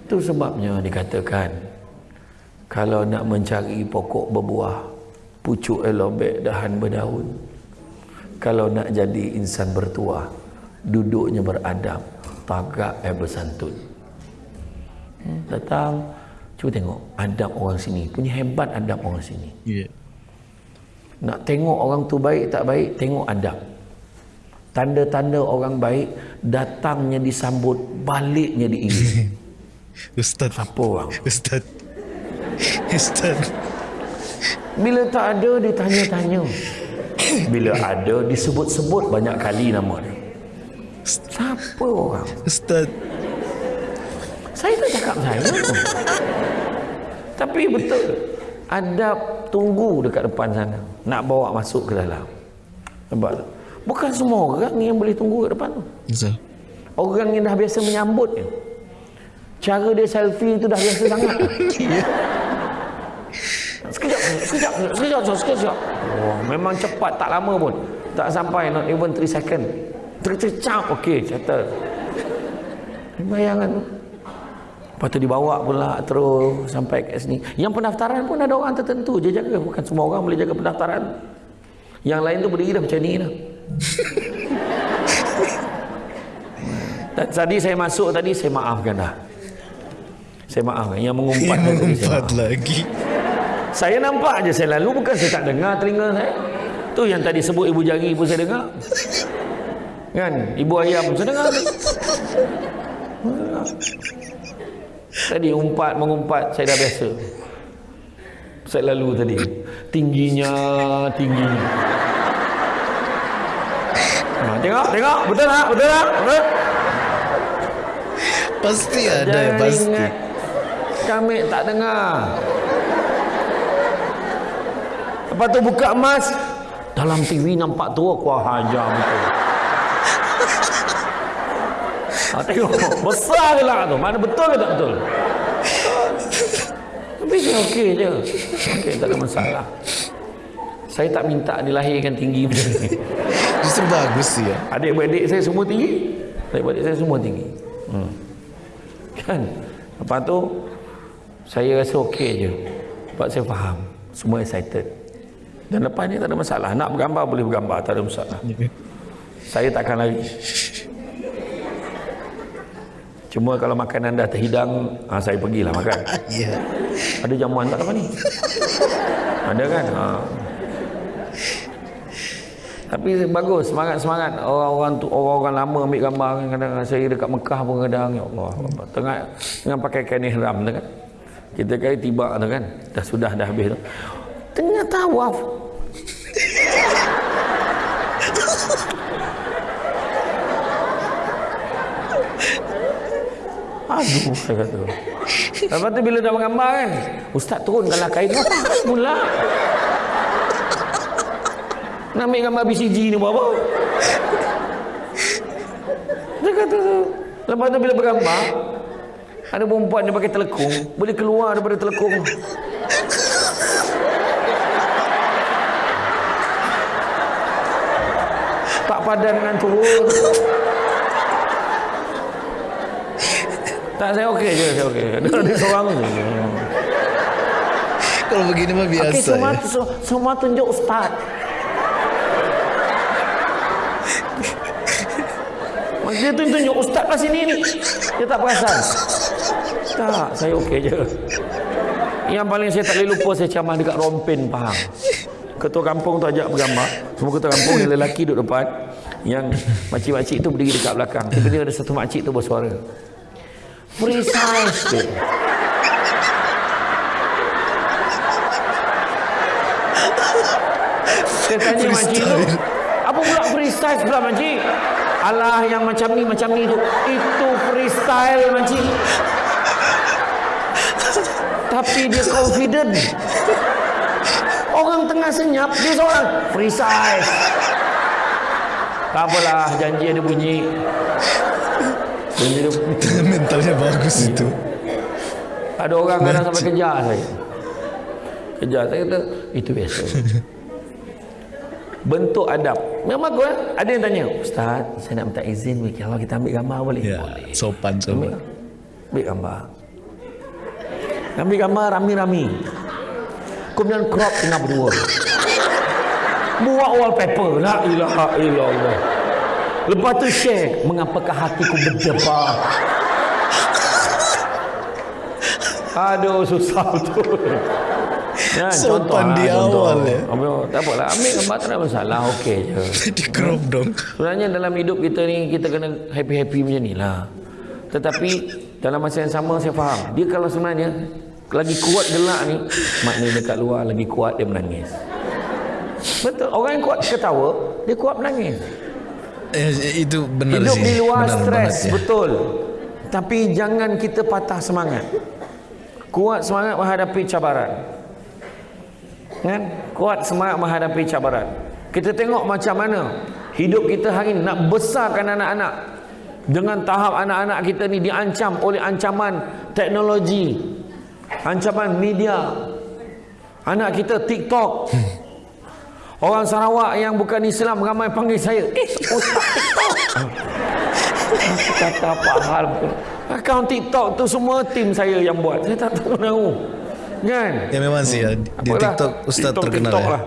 Itu sebabnya dikatakan kalau nak mencari pokok berbuah, pucuk elobek dahan berdaun. Kalau nak jadi insan bertuah, duduknya beradab, tagak eh bersantun. Hmm, datang, cuba tengok adab orang sini. Punya hebat adab orang sini. Ya. Nak tengok orang tu baik tak baik, tengok adab. Tanda-tanda orang baik, datangnya disambut, baliknya diiring. Ustaz. Apa orang? Ustaz. Ustaz. Bila tak ada, ditanya-tanya. Bila ada, disebut-sebut banyak kali nama dia. Siapa orang? Ustaz. Saya tak cakap saya pun. Tapi betul. Adab tunggu dekat depan sana. Nak bawa masuk ke dalam. Nampak tak? Bukan semua orang yang boleh tunggu kat depan tu. Betul. Orang yang dah biasa menyambut dia. Cara dia selfie tu dah biasa sangat. sekejap, sekejap, sekejap, sekejap, sekejap. Oh, memang cepat, tak lama pun. Tak sampai, not even 3 second. Tercecap, okey, settle. Bayangan tu. Lepas tu dibawa pula terus sampai ke sini. Yang pendaftaran pun ada orang tertentu je jaga. Bukan semua orang boleh jaga pendaftaran. Yang lain tu berdiri dah macam ni dah. Tadi saya masuk tadi saya maafkan dah. Saya maafkan. Yang mengumpat Yang tadi saya lagi. Saya nampak je saya lalu bukan saya tak dengar telinga saya. Tu yang tadi sebut ibu jari pun saya dengar. Kan? Ibu ayam pun saya dengar. Tadi umpat mengumpat saya dah biasa. Saya lalu tadi. Tingginya, tingginya. Ha, tengok, tengok. Betul tak? Betul tak? Betul? Pasti ada Jangan pasti. ingat kami tak dengar. Lepas tu buka emas. Dalam TV nampak tu aku hajar betul. Ha, tengok. Besar ke lah tu. Mana betul ke tak betul? Tapi saya okey je. Okey, tak ada masalah. Saya tak minta dilahirkan tinggi macam ni. Justru bagus ya. Adik-beradik saya semua tinggi. Adik-beradik saya semua tinggi. Hmm. Kan? Lepas tu, saya rasa okey je. Sebab saya faham. Semua excited. Dan lepas ni tak ada masalah. Nak bergambar boleh bergambar. Tak ada masalah. Saya takkan lari. Cuma kalau makanan dah terhidang, ha, saya pergilah makan. Ya. Ada jamuan tak apa ni? Ada kan? Ha. Tapi bagus, semangat-semangat orang-orang tu orang-orang lama ambil gambar kan kadang saya dekat Mekah pun kadang ya Allah. Tengah dengan pakai kain ihram tu kan. Kita kali tiba tu kan. Dah sudah dah habis tu. Tengah tawaf. Aduh, saya kata. Lepas tu bila dah menggambar kan, Ustaz turunkanlah kain. Apa pula? Nak ambil gambar BCG ni buat apa? Dia kata tu. Lepas tu bila bergambar, ada perempuan dia pakai telekung, boleh keluar daripada telekung. Tak padan dengan turun. Tak, saya okey je, saya okey. Dia, dia seorang je. Kalau begini mah biasa. Okey, semua, ya. semua tunjuk Ustaz. Dia tu tunjuk Ustaz kat sini ni. Dia tak perasan. Tak, saya okey je. Yang paling saya tak boleh lupa saya camah dekat Rompen Pahang. Ketua kampung tu ajak bergambar. Semua ketua kampung yang lelaki duduk depan. Yang makcik-makcik tu berdiri dekat belakang. Tiba-tiba ada satu makcik tu bersuara. Free size dia. Saya tanya makcik tu, apa pula freestyle pula makcik? Alah yang macam ni, macam ni tu. Itu freestyle makcik. Tapi dia confident. Orang tengah senyap, dia seorang freestyle. Tak apalah, janji ada bunyi. Bunyi dia Mentalnya bagus itu. ada orang kadang sampai kejar saya. Kejar. Saya kata, itu biasa. Bentuk adab. Memang bagus eh? Ada yang tanya, Ustaz, saya nak minta izin. Kalau kita ambil gambar boleh? Ya, Boleh. sopan Ambil, sopan. ambil gambar. Ambil gambar rami-rami. Kemudian crop tengah berdua. Buat wallpaper. La ilaha illallah. Lepas tu share. Mengapakah hatiku berdebar. Aduh susah betul. Ya, Sopan lah, di awal, ya. Ambil, tak apalah. Ambil gambar tak ada masalah. Okey je. Di crop dong. Sebenarnya dalam hidup kita ni kita kena happy-happy macam ni lah. Tetapi dalam masa yang sama saya faham. Dia kalau sebenarnya lagi kuat gelak ni, maknanya dekat luar lagi kuat dia menangis. Betul. Orang yang kuat ketawa, dia kuat menangis. Eh, itu benar Hidup sih. di luar Benar stres, banget, ya. betul. Tapi jangan kita patah semangat. Kuat semangat menghadapi cabaran. Kan? Kuat semangat menghadapi cabaran. Kita tengok macam mana hidup kita hari ini nak besarkan anak-anak dengan tahap anak-anak kita ni diancam oleh ancaman teknologi, ancaman media. Anak kita TikTok. Orang Sarawak yang bukan Islam ramai panggil saya, "Eh, ustaz TikTok." Kata apa hal pun. Akaun TikTok tu semua tim saya yang buat. Saya tak tahu. Kan? Ya memang sih ya. Di Apalah, TikTok Ustaz TikTok, terkenal TikTok ya. lah.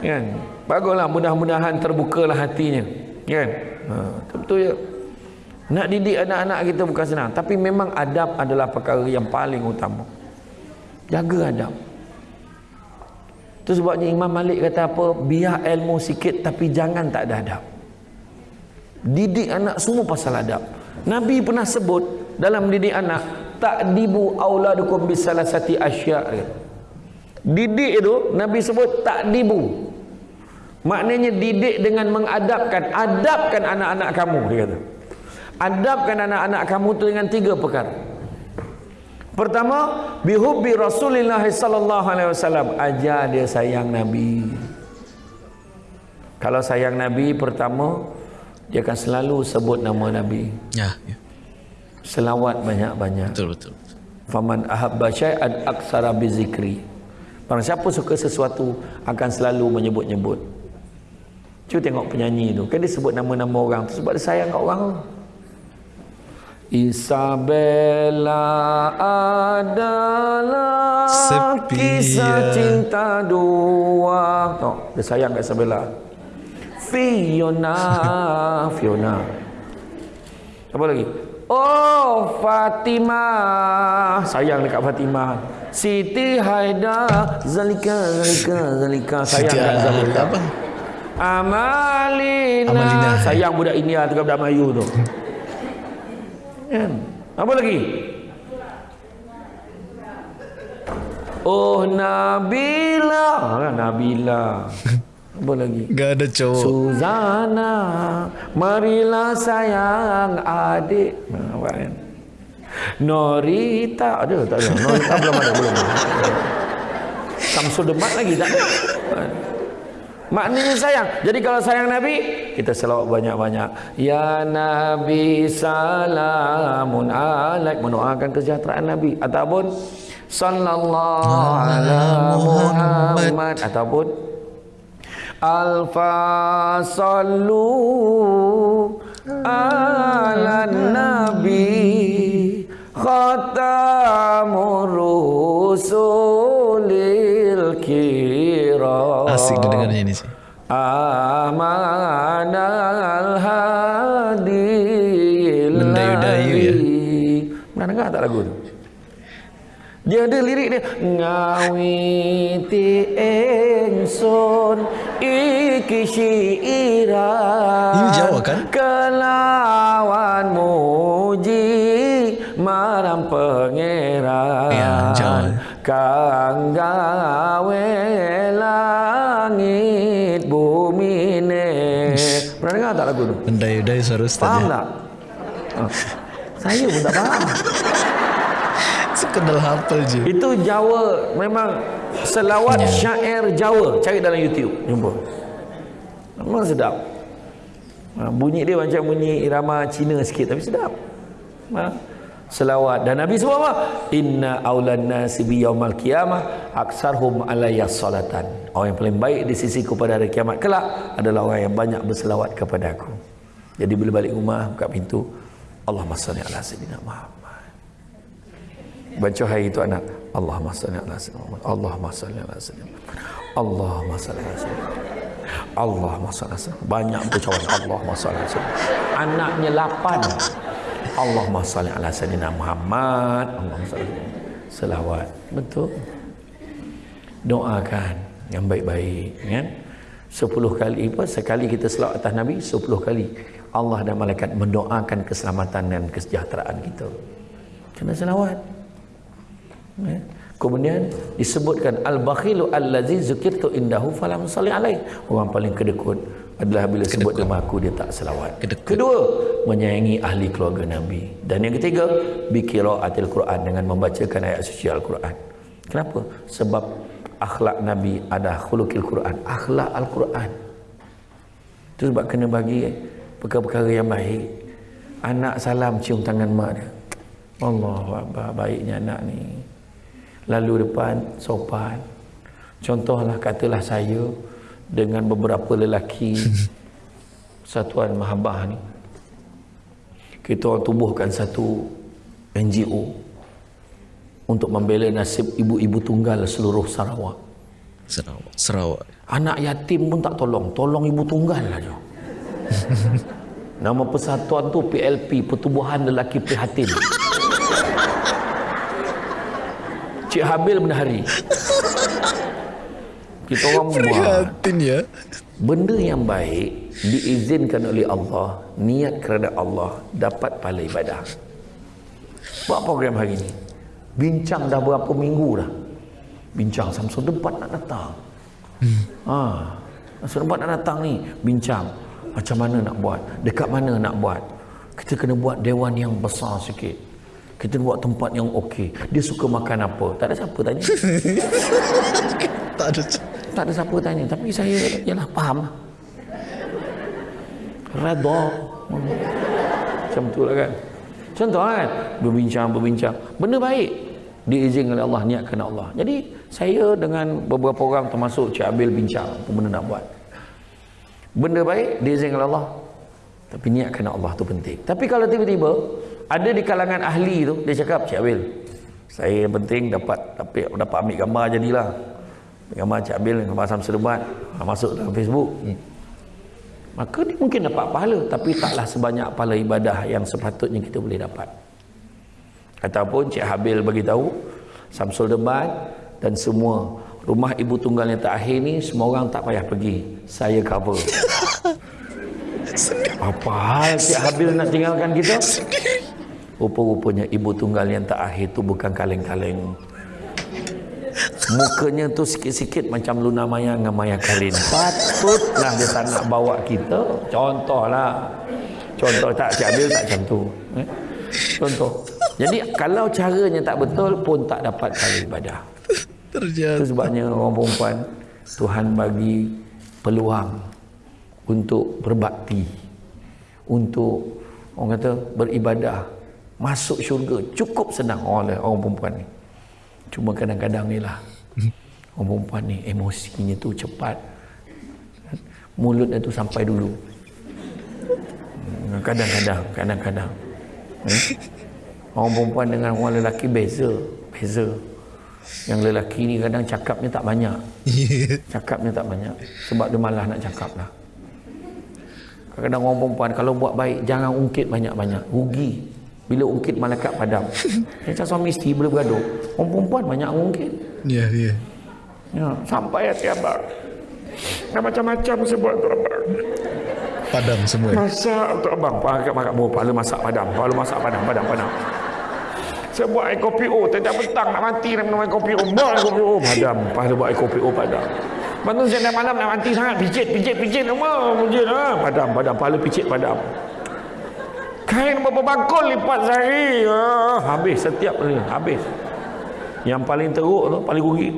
Kan? Baguslah mudah-mudahan terbukalah hatinya. Kan? Ha, betul ya. Nak didik anak-anak kita bukan senang, tapi memang adab adalah perkara yang paling utama. Jaga adab. Itu sebabnya Imam Malik kata apa? Biar ilmu sikit tapi jangan tak ada adab. Didik anak semua pasal adab. Nabi pernah sebut dalam didik anak, takdibu auladukum bisalasati asya'. Didik itu Nabi sebut takdibu. Maknanya didik dengan mengadabkan, adabkan anak-anak kamu dia kata. Adabkan anak-anak kamu tu dengan tiga perkara. Pertama, bihubbi Rasulullah sallallahu alaihi wasallam, ajar dia sayang Nabi. Kalau sayang Nabi pertama dia akan selalu sebut nama Nabi. Ya, ya. Selawat banyak-banyak. Betul betul. Faman ahabba syai'an aksara bizikri. Barang siapa suka sesuatu akan selalu menyebut-nyebut. Cuba tengok penyanyi tu. Kan dia sebut nama-nama orang tu sebab dia sayang kat orang tu. Isabella adalah Sepian. kisah cinta dua. Tengok, dia sayang kat Isabella. Fiona, Fiona. Apa lagi? Oh, Fatimah. Sayang dekat Fatimah. Siti Haida, Zalika, Zalika, Zalika. Sayang Siti dekat Zalika. apa? Amalina. Amalina. Sayang budak India tu budak Melayu tu. Kan? Apa lagi? Oh Nabila. Ah, Nabila. Apa lagi? Gak ada cowok. Suzana, marilah sayang adik. Nah, apa kan? Norita ada tak ada? Norita belum ada belum. Samsul Demat lagi tak ada. Maknanya sayang. Jadi kalau sayang Nabi, kita selawat banyak-banyak. Ya Nabi salamun alaik mendoakan kesejahteraan Nabi ataupun sallallahu ala Muhammad ataupun alfa sallu ala nabi khatamur rusulil kiram Asik dengarnya ini sih. Amanal hadil Mendayu-dayu ya. Pernah dengar tak lagu tu? Dia ada lirik dia Ngawiti engson iki syiiran Ini Jawa kan? Kelawan muji maram pangeran Ya, Jawa. Kang gawe langit bumi ne Pernah dengar tak lagu tu? Mendayu-dayu suara Ustaz Faham ya. tak? Ah, Saya pun tak faham Sekedal hafal je. Itu Jawa memang selawat Ya. syair Jawa. Cari dalam YouTube, jumpa. Memang sedap. Ha, bunyi dia macam bunyi irama Cina sikit tapi sedap. Ha, selawat dan Nabi sebut apa? Inna aulan nasi bi yaumal qiyamah aksarhum alayya salatan. Orang yang paling baik di sisiku pada hari kiamat kelak adalah orang yang banyak berselawat kepada aku. Jadi bila balik rumah buka pintu, Allahumma salli ala sayyidina Muhammad. Baca hari itu anak Allahumma salli ala sayyidina. Allahumma salli ala sayyidina. Allahumma salli ala sayyidina. Allahumma salli ala sayyidina Banyak bercawan Allahumma salli ala sayyidina. Anaknya lapan. Allahumma salli ala sayyidina Muhammad. Allahumma salli ala Selawat. Betul. Doakan yang baik-baik kan. Sepuluh kali apa? Sekali kita selawat atas Nabi, sepuluh kali Allah dan malaikat mendoakan keselamatan dan kesejahteraan kita. Kena selawat. Ya. Kemudian disebutkan al-bakhilu allazi zukirtu indahu falam salli alaih. Orang paling kedekut adalah bila sebut nama aku dia tak selawat. Kedekut. Kedua, menyayangi ahli keluarga Nabi. Dan yang ketiga, biqiraatil Quran dengan membacakan ayat suci Al-Quran. Kenapa? Sebab akhlak Nabi ada khuluqil Quran, akhlak Al-Quran. Itu sebab kena bagi perkara-perkara yang baik. Anak salam cium tangan mak dia. Allah baiknya anak ni. Lalu depan sopan. Contohlah katalah saya dengan beberapa lelaki Satuan Mahabah ni. Kita orang tubuhkan satu NGO untuk membela nasib ibu-ibu tunggal seluruh Sarawak. Sarawak. Sarawak. Anak yatim pun tak tolong, tolong ibu tunggal aja. Nama persatuan tu PLP, Pertubuhan Lelaki Prihatin. Cik Habil Benahari. Kita orang buat Prihatin ya. benda yang baik diizinkan oleh Allah, niat kerana Allah dapat pahala ibadah. Buat program hari ni. Bincang dah berapa minggu dah. Bincang Samsung debat nak datang. Hmm. Ha. Samsung debat nak datang ni, bincang macam mana nak buat, dekat mana nak buat. Kita kena buat dewan yang besar sikit. Kita buat tempat yang okey. Dia suka makan apa? Tak ada siapa tanya. Tak ada. Tak ada siapa tanya. Tapi saya Yalah faham. Lah Redha Macam tu lah kan. Contoh kan Berbincang-berbincang Benda baik. Diizinkan oleh Allah Niatkan Allah. Jadi Saya dengan beberapa orang Termasuk Cik Abil bincang Apa benda nak buat. Benda baik Diizinkan oleh Allah Tapi niatkan Allah tu penting. Tapi kalau tiba-tiba Ada di kalangan ahli tu Dia cakap Cik Abil Saya yang penting dapat Dapat, dapat ambil gambar jadilah gambar Cik Abil gambar Samsul Debat ha, masuk dalam Facebook. Hmm. maka dia mungkin dapat pahala tapi taklah sebanyak pahala ibadah yang sepatutnya kita boleh dapat. Ataupun Cik Habil bagi tahu Samsul Debat dan semua rumah ibu tunggal yang terakhir ni semua orang tak payah pergi. Saya cover apa hal Cik Habil nak tinggalkan kita rupa-rupanya ibu tunggal yang terakhir tu bukan kaleng-kaleng Mukanya tu sikit-sikit macam Luna Maya dengan Maya Karin. Patutlah dia tak nak bawa kita. Contohlah. Contoh tak Cik Abil tak macam tu. Eh? Contoh. Jadi kalau caranya tak betul pun tak dapat pahala ibadah. Ternyata. Itu sebabnya orang perempuan Tuhan bagi peluang untuk berbakti, untuk orang kata beribadah, masuk syurga cukup senang oleh orang perempuan ni. Cuma kadang-kadang ni lah orang perempuan ni emosinya tu cepat. Mulutnya tu sampai dulu. Hmm, Kadang-kadang, kadang-kadang. Hmm? Orang perempuan dengan orang lelaki beza, beza. Yang lelaki ni kadang cakapnya tak banyak. Cakapnya tak banyak. Sebab dia malah nak cakap lah. Kadang-kadang orang perempuan kalau buat baik jangan ungkit banyak-banyak. Rugi. Bila ungkit malaikat padam. Macam suami isteri boleh bergaduh. Orang perempuan banyak ungkit. Ya, ya. Ya, sampai hati abang. Dah macam-macam saya buat untuk abang. Padam semua. Masak untuk abang. Pakai makan mau pahala masak padam. Pahala masak padam, padam, padam. Saya buat air kopi O. Tiap petang nak mati nak minum air kopi O. Buat air kopi O. Padam. Pahala buat air kopi O padam. Lepas tu saya dah malam nak mati sangat. Pijit, pijit. Nama, pijit. Ha? Padam, padam. Pahala pijit padam. Kain berapa bakul lipat sehari. Ha? Habis setiap kali. Habis. Yang paling teruk tu, paling rugi.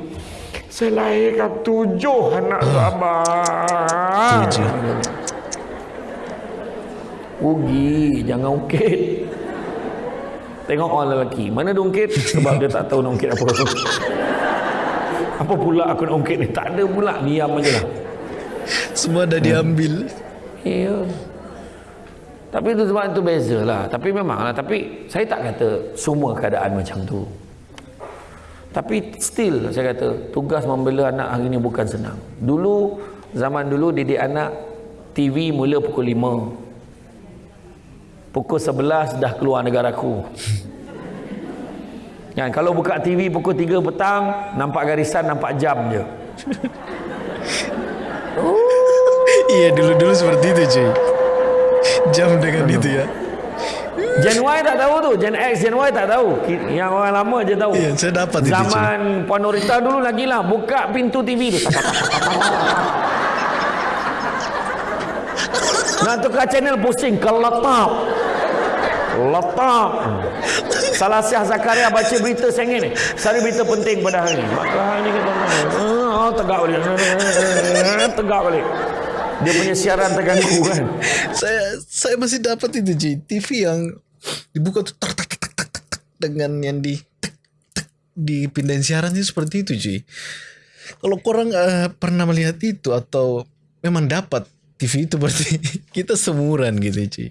Saya lahirkan tujuh anak tu abang. Tujuh. Rugi, jangan ungkit. Tengok orang lelaki, mana dia ungkit? Sebab dia tak tahu nak ungkit apa. Apa pula aku nak ungkit ni? Tak ada pula, diam aja lah. Semua dah diambil. Ya. Tapi itu sebab itu beza lah. Tapi memang lah. Tapi saya tak kata semua keadaan macam tu. Tapi still saya kata tugas membela anak hari ni bukan senang. Dulu, zaman dulu didik anak TV mula pukul 5. Pukul 11 dah keluar negaraku. Kan, kalau buka TV pukul 3 petang, nampak garisan, nampak jam je. Iya, dulu-dulu seperti itu, cuy. Jam dengan itu ya. Gen Y tak tahu tu, Gen X, Gen Y tak tahu. Yang orang lama je tahu. Iya, saya dapat itu, Zaman Puan Norita dulu lagi lah, buka pintu TV tu. Nak tukar channel pusing ke letak. Letak. Salah Syah Zakaria baca berita sengit ni. Sari berita penting pada hari ni. Maka hari ni kita oh, tegak balik. Tegak balik. Dia punya siaran terganggu kan. Saya saya masih dapat itu, cuy. TV yang dibuka tuh tak tak tak tak tak, dengan yang di dipindahin siarannya seperti itu, cuy. Kalau korang eh, pernah melihat itu atau memang dapat TV itu berarti kita semuran gitu, cuy.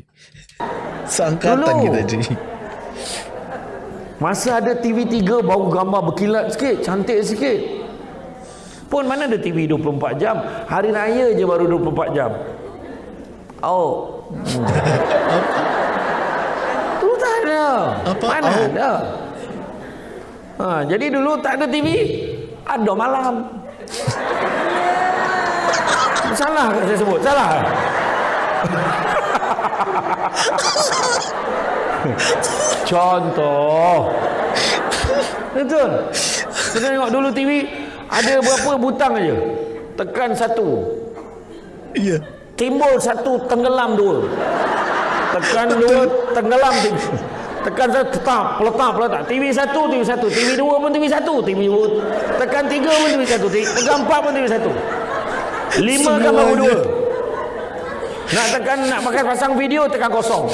Seangkatan Dulu. kita, cuy. Masa ada TV3 baru gambar berkilat sikit, cantik sikit. Pun mana ada TV 24 jam? Hari raya je baru 24 jam. Oh. Hmm. Tu tak ada. Apa? Mana Oh. ada? Ha, jadi dulu tak ada TV. Ada malam. Salah saya sebut? Salah. Contoh. Betul. Kita tengok dulu TV ada berapa butang aja. Tekan satu. Iya. Timbul satu, tenggelam dua. Tekan dua, tenggelam tiga. Tekan satu, tetap, peletak, peletak. TV satu, TV satu. TV dua pun TV satu. TV dua. Tekan tiga pun TV satu. Tekan empat pun TV satu. Lima kan baru dua. Nak tekan, nak pakai pasang video, tekan kosong.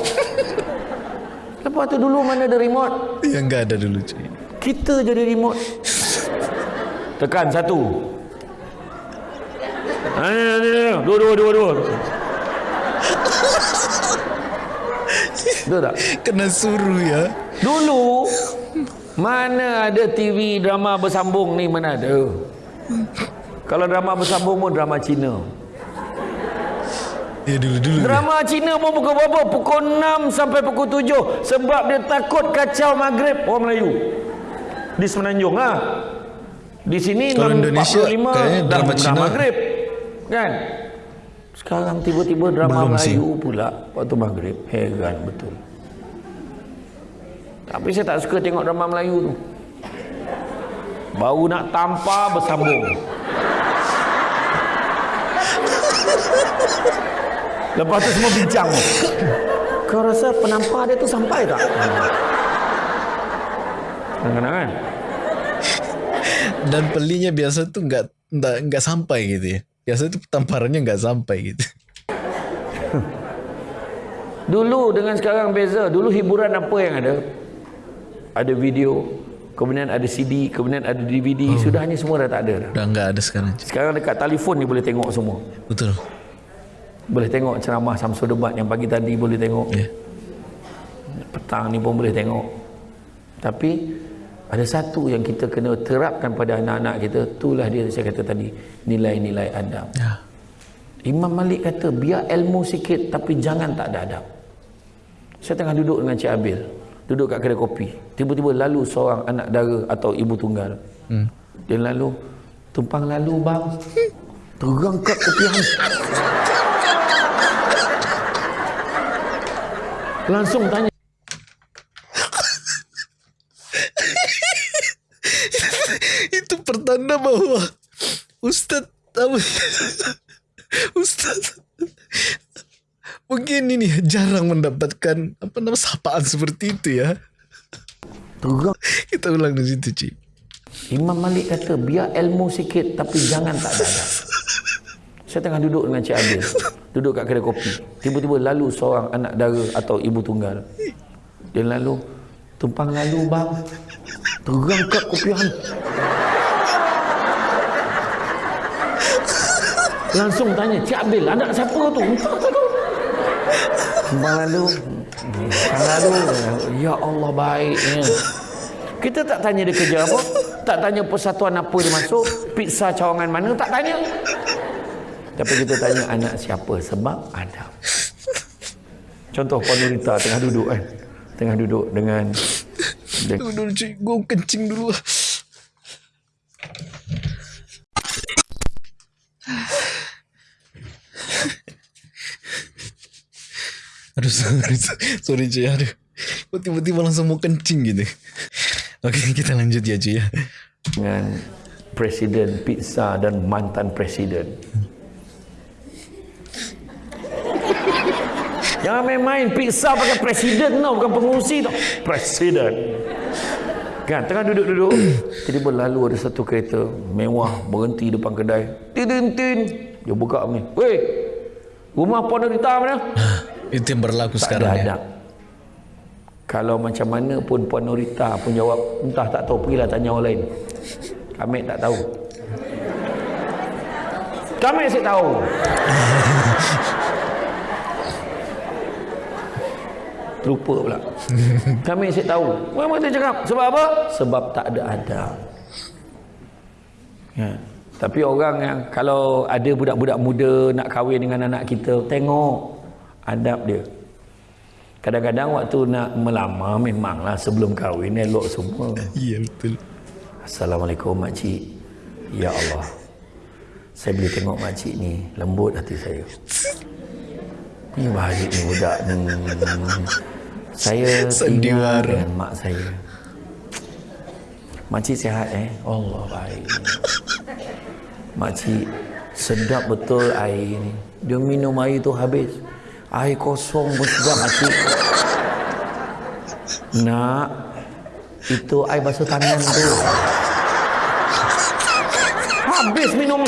Lepas tu dulu mana ada remote? Yang enggak ada dulu, cuy. Kita jadi remote. Tekan satu. Ha. Dua, dua, dua, dua. Betul tak? Kena suruh ya. Dulu, mana ada TV drama bersambung ni, mana ada. Kalau drama bersambung pun drama Cina. Ya dulu-dulu. Drama Cina pun pukul berapa? Pukul 6 sampai pukul 7. Sebab dia takut kacau maghrib orang Melayu. Di Semenanjung ha. Di sini Kalau 6.45 Indonesia, kayaknya dah, drama dah Cina. maghrib. Kan? Sekarang tiba-tiba drama Belum sih. Melayu pula waktu maghrib. Heran betul. Tapi saya tak suka tengok drama Melayu tu. Baru nak tampar bersambung. Lepas tu semua bincang. Kau rasa penampar dia tu sampai tak? Kadang-kadang kan? Dan pelinya biasa tuh nggak nggak nggak sampai gitu ya. Biasa tuh tamparannya nggak sampai gitu. Dulu dengan sekarang beza. Dulu hiburan apa yang ada? Ada video, kemudian ada CD, kemudian ada DVD. Sudah ni semua dah tak ada dah. Udah nggak ada sekarang. Sekarang dekat telefon ni boleh tengok semua. Betul. Boleh tengok ceramah Samsul Debat yang pagi tadi boleh tengok. Ya. Petang ni pun boleh tengok. Tapi ada satu yang kita kena terapkan pada anak-anak kita, itulah dia saya kata tadi, nilai-nilai adab. Ya. Imam Malik kata, biar ilmu sikit tapi jangan tak ada adab. Saya tengah duduk dengan Cik Abil, duduk kat kedai kopi. Tiba-tiba lalu seorang anak dara atau ibu tunggal. Hmm. Dia lalu, tumpang lalu bang. Terangkat kopian. Langsung tanya, Itu pertanda bahwa Ustaz apa? Ustaz mungkin ini jarang mendapatkan apa nama sapaan seperti itu ya. terang. Kita ulang di situ, Cik. Imam Malik kata, biar ilmu sikit tapi jangan tak ada. Saya tengah duduk dengan Cik Abil. Duduk kat kedai kopi. Tiba-tiba lalu seorang anak dara atau ibu tunggal. Dia lalu, tumpang lalu bang. Terangkat kopian. Langsung tanya, Cik Abil, anak siapa tu? Tumpang lalu. Tumpang lalu. Ya Allah baiknya. Kita tak tanya dia kerja apa. Tak tanya persatuan apa dia masuk. Pizza cawangan mana. Tak tanya. Tapi kita tanya anak siapa. Sebab ada. Contoh Puan Nurita tengah duduk kan. Tengah duduk dengan... dengan Tunggu dulu, Cik. Gue kencing dulu. Aduh, sorry, sorry Cik. Aduh. Kok tiba-tiba langsung mau kencing gitu. Oke, kita lanjut ya, Cik ya. dengan presiden pizza dan mantan presiden. Jangan main-main pizza pakai presiden tau, bukan pengurusi tau. Presiden. Kan, tengah duduk-duduk, tiba-tiba lalu ada satu kereta mewah berhenti depan kedai. Tin-tin-tin. Dia buka ni. Weh, rumah Puan Nurita mana? Itu yang berlaku Tak sekarang ada ya. adab. Kalau macam mana pun Puan Nurita pun jawab, entah tak tahu, pergilah tanya orang lain. Kami tak tahu. Kami asyik tahu. Terlupa pula. Kami asyik tahu. Memang dia cakap. Sebab apa? Sebab tak ada adab. Ya. Tapi orang yang kalau ada budak-budak muda nak kahwin dengan anak kita, tengok adab dia. Kadang-kadang waktu nak melamar memanglah sebelum kahwin elok semua. Iya, betul. Assalamualaikum makcik. Ya Allah. Saya boleh tengok makcik ni lembut hati saya. Ni bahagia ni budak ni. Saya tinggal dengan mak saya. Makcik sihat eh? Allah baik. Makcik sedap betul air ni. Dia minum air tu habis. Air kosong pun sedap makcik. Nak, itu air basuh tangan tu. Habis minum.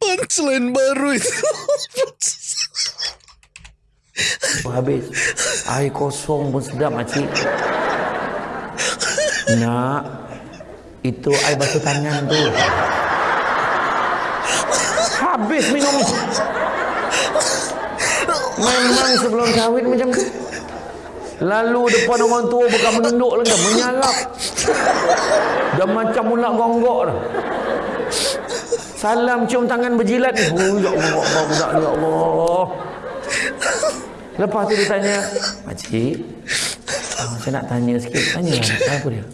Punchline baru Habis. Air kosong pun sedap makcik. Nak, itu air basuh tangan tu. Habis minum. Memang sebelum kahwin macam tu. Lalu depan orang tua bukan menunduk lagi, menyalap. Dah macam mula gonggok dah. Salam cium tangan berjilat ni. Oh, ya Allah, Allah budak ni, ya Allah. Lepas tu dia tanya, Makcik, oh, saya nak tanya sikit. Tanya lah, apa dia?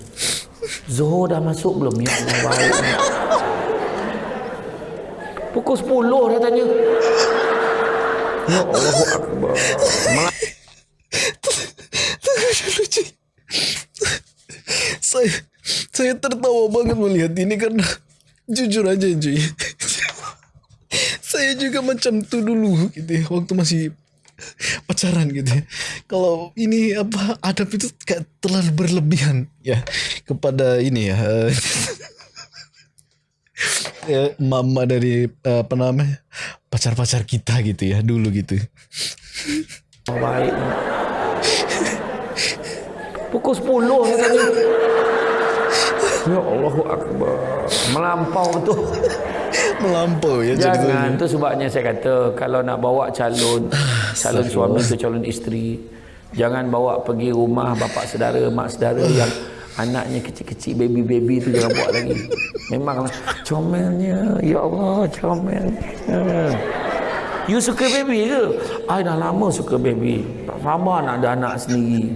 Zohor dah masuk belum? Ya Allah, baik. Pukul 10 dia tanya. Ya Allah, Akbar. Saya saya tertawa banget melihat ini karena jujur aja cuy. saya juga macam tuh dulu gitu ya, waktu masih pacaran gitu ya. Kalau ini apa adab itu kayak terlalu berlebihan ya kepada ini ya. eh, ya mama dari eh, apa namanya pacar-pacar kita gitu ya dulu gitu. Baik. Pukul 10 ni tadi. Ya Allahu Akbar. Melampau tu. Melampau ya Jangan tu sebabnya saya kata kalau nak bawa calon calon suami atau calon isteri jangan bawa pergi rumah bapa saudara, mak saudara yang anaknya kecil-kecil baby-baby tu jangan bawa lagi. Memanglah comelnya ya Allah comelnya. You suka baby ke? I dah lama suka baby. Tak sabar nak ada anak sendiri.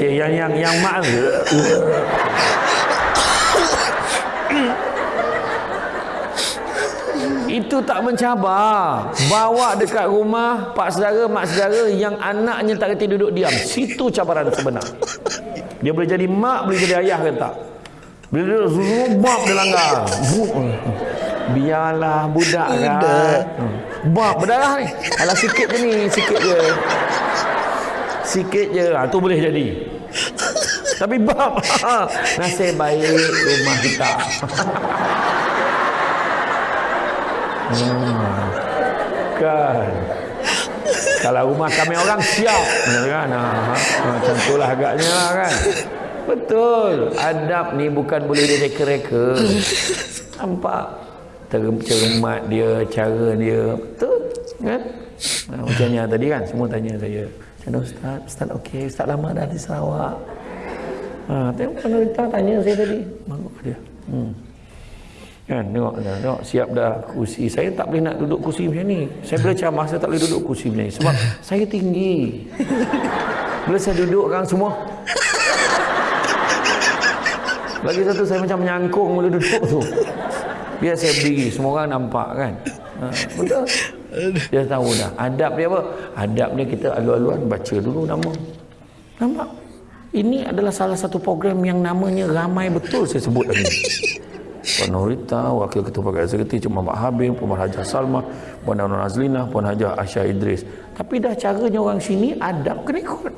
Cik, yang yang yang mak ke? Itu tak mencabar. Bawa dekat rumah pak saudara, mak saudara yang anaknya tak kerti duduk diam. Situ cabaran sebenar. Dia boleh jadi mak, boleh jadi ayah ke tak? Bila dia zubab dia langgar. Biarlah budak kan. Bab berdarah ni. Alah sikit je ni, sikit je. Sikit je. Ha, tu boleh jadi. Tapi bab. Nasib baik rumah kita. Hmm. Kan. Kalau rumah kami orang siap. Kan? Ha, ha, macam tu lah agaknya kan. Betul. Adab ni bukan boleh direka-reka. Nampak? Cermat dia, cara dia. Betul. Kan? Ha, macam ni lah tadi kan. Semua tanya saya. Macam mana Ustaz? Ustaz okey. Ustaz lama dah di Sarawak. Ha, tengok pemerintah tanya saya tadi. Bagus dia. Hmm. Kan, tengok, tengok, tengok, siap dah kursi. Saya tak boleh nak duduk kursi macam ni. Saya boleh ceramah, saya tak boleh duduk kursi macam ni. Sebab saya tinggi. Bila saya duduk kan semua. Lagi satu saya macam menyangkung mula duduk tu. Biar saya berdiri, semua orang nampak kan. Ha, betul. Dia tahu dah. Adab dia apa? Adab dia kita alu-aluan baca dulu nama. Nampak? Ini adalah salah satu program yang namanya ramai betul saya sebut tadi. Puan Norita, Wakil Ketua Pegawai Eksekutif Cik Muhammad Habib, Puan Hajar Salma, Puan Nur Azlina, Puan Hajar Aisyah Idris. Tapi dah caranya orang sini adab kena ikut.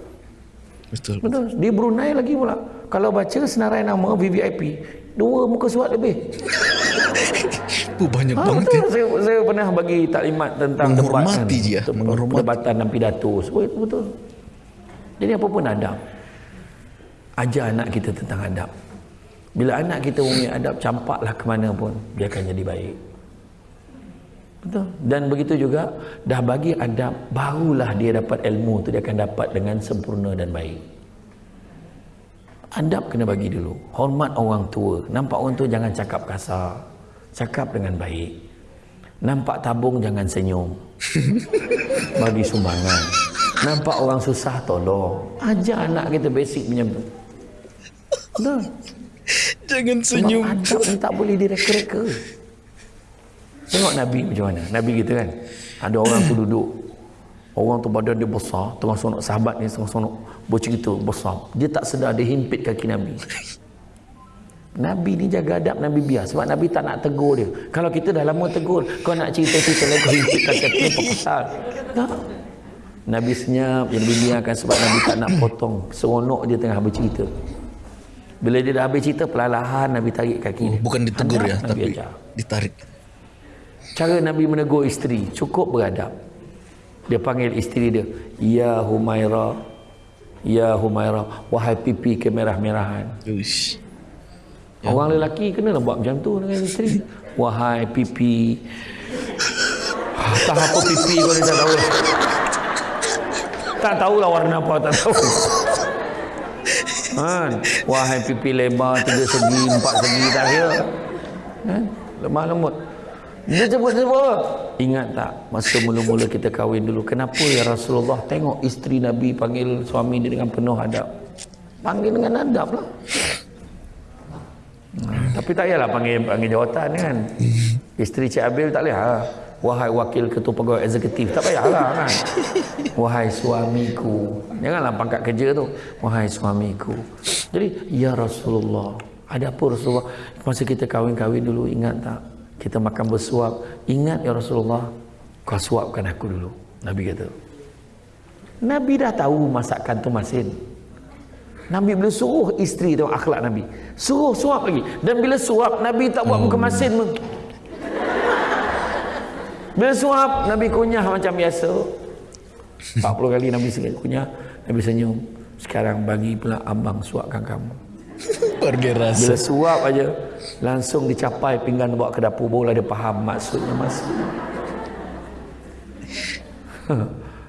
Betul. Betul. Di Brunei lagi pula. Kalau baca senarai nama VVIP, dua muka surat lebih. Oh, banyak Ha, banget ya. betul. Saya, saya pernah bagi taklimat tentang Menghormati debat, dia, Betul, menghormati. Perdebatan dan pidato. So, itu betul. Jadi apa pun adab. Ajar anak kita tentang adab. Bila anak kita punya adab, campaklah ke mana pun. Dia akan jadi baik. Betul. Dan begitu juga, dah bagi adab, barulah dia dapat ilmu tu dia akan dapat dengan sempurna dan baik. Adab kena bagi dulu. Hormat orang tua. Nampak orang tua jangan cakap kasar. Cakap dengan baik. Nampak tabung jangan senyum. Bagi sumbangan. Nampak orang susah tolong. Ajar anak kita basic punya. Betul. Jangan Sebab senyum. adab ni tak boleh direka-reka. Tengok Nabi macam mana. Nabi kita kan. Ada orang tu duduk. Orang tu badan dia besar. Tengah sonok sahabat ni tengah sonok bercerita besar. Dia tak sedar dia himpit kaki Nabi. Nabi ni jaga adab Nabi biar. Sebab Nabi tak nak tegur dia. Kalau kita dah lama tegur. Kau nak cerita-cerita lain kau himpit kaki aku. Apa pasal? Tak. Nabi senyap. Nabi biarkan sebab Nabi tak nak potong. Seronok dia tengah bercerita. Bila dia dah habis cerita, perlahan Nabi tarik kaki dia. Bukan ditegur Adab ya, Nabi tapi ajar. ditarik. Cara Nabi menegur isteri cukup beradab. Dia panggil isteri dia, "Ya Humaira, ya Humaira, wahai pipi kemerah-merahan." Uish. Orang lelaki kena lah buat macam tu dengan isteri. Wahai pipi. Tak apa pipi kau ni tak tahu. Tak tahulah warna apa, tak tahu. Kan? Wahai pipi lebar, tiga segi, empat segi, tak kira. Kan? Lemah lembut. Dia sebut apa? Ingat tak masa mula-mula kita kahwin dulu kenapa ya Rasulullah tengok isteri Nabi panggil suami dia dengan penuh adab. Panggil dengan adab lah. Hmm, tapi tak payahlah panggil panggil jawatan kan. Isteri Cik Abil tak boleh ha. Wahai wakil ketua pegawai eksekutif tak payahlah kan. Wahai suamiku. Janganlah pangkat kerja tu. Wahai suamiku. Jadi, Ya Rasulullah, ada apa Rasulullah? Masa kita kahwin-kahwin dulu, ingat tak? Kita makan bersuap. Ingat Ya Rasulullah, kau suapkan aku dulu. Nabi kata. Nabi dah tahu masakan tu masin. Nabi bila suruh isteri tu akhlak Nabi. Suruh suap lagi. Dan bila suap, Nabi tak buat muka masin pun. Bila suap, Nabi kunyah macam biasa. 40 kali Nabi sekali kunyah. Nabi senyum. Sekarang bagi pula abang suapkan kamu. Pergi rasa. Bila suap aja langsung dicapai pinggan bawa ke dapur barulah dia faham maksudnya mas.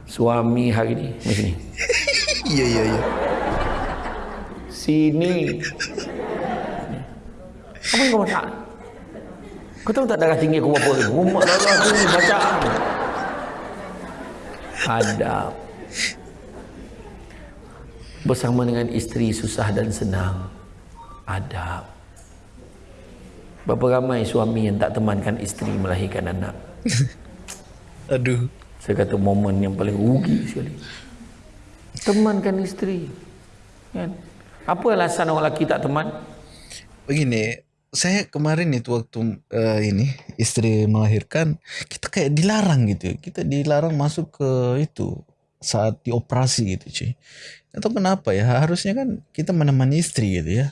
Suami hari ni macam ni. Iya, iya, iya. Sini. Apa yang kau masak? Kau tahu tak darah tinggi aku berapa ni? Rumah darah tinggi baca. Adab. Bersama dengan isteri susah dan senang. Adab. Berapa ramai suami yang tak temankan isteri melahirkan anak? Aduh. Saya kata momen yang paling rugi sekali. Temankan isteri. Kan? Apa alasan orang lelaki tak teman? Begini, saya kemarin itu waktu uh, ini istri melahirkan, kita kayak dilarang gitu. Kita dilarang masuk ke itu saat dioperasi gitu, cuy. Atau kenapa ya? Harusnya kan kita menemani istri gitu ya.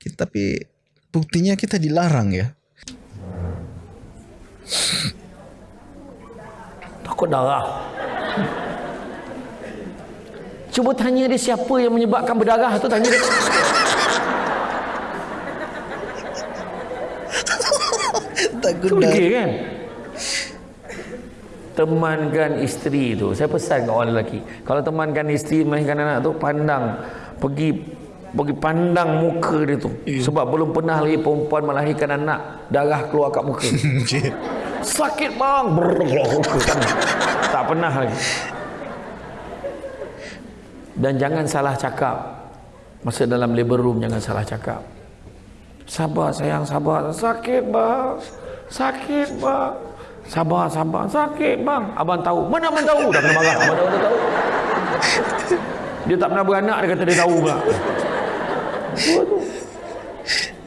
Kita, tapi buktinya kita dilarang ya. Takut darah. Cuba tanya dia siapa yang menyebabkan berdarah tu tanya dia. Takut dah. degil kan? Temankan isteri tu. Saya pesan kat orang lelaki. Kalau temankan isteri melahirkan anak tu pandang pergi pergi pandang muka dia tu. Sebab belum pernah lagi perempuan melahirkan anak darah keluar kat muka. Sakit bang. Brrr. Tak pernah lagi. Dan jangan salah cakap. Masa dalam labor room jangan salah cakap. Sabar sayang, sabar. Sakit bang. Sakit bang. Sabar, sabar. Sakit bang. Abang tahu. Mana abang tahu? Dah kena marah. Abang dah, tahu. Dia tak pernah beranak, dia kata dia tahu pula.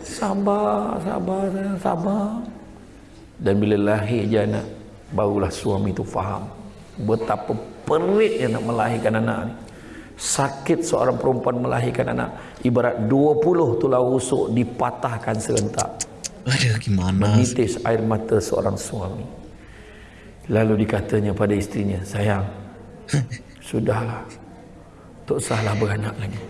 Sabar, sabar sayang, sabar. Dan bila lahir je anak, barulah suami tu faham betapa peritnya nak melahirkan anak ni. Sakit seorang perempuan melahirkan anak ibarat 20 tulang rusuk dipatahkan serentak. Aduh gimana? Menitis air mata seorang suami. Lalu dikatanya pada istrinya, sayang, sudahlah. Tak usahlah beranak lagi.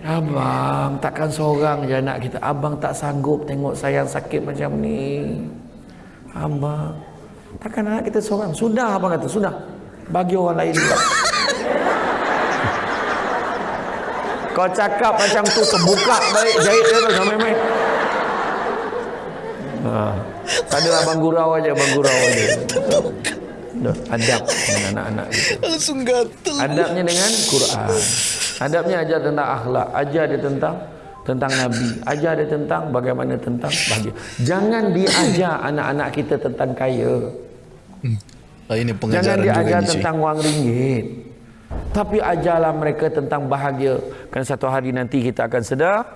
Abang, takkan seorang je anak kita. Abang tak sanggup tengok sayang sakit macam ni. Abang, takkan anak kita seorang. Sudah abang kata, sudah. Bagi orang lain juga. Kau cakap macam tu terbuka baik jahit dia tu sampai main. Ha. Tak adalah abang gurau aja, abang gurau aja. Dah, adab dengan anak-anak kita. Langsung gatel. Adabnya dengan Quran. Adabnya ajar tentang akhlak, ajar dia tentang tentang Nabi, ajar dia tentang bagaimana tentang bahagia. Jangan diajar anak-anak kita tentang kaya. Oh, ini Jangan pengajaran diajar tentang wang ringgit. Tapi ajarlah mereka tentang bahagia. Kerana satu hari nanti kita akan sedar.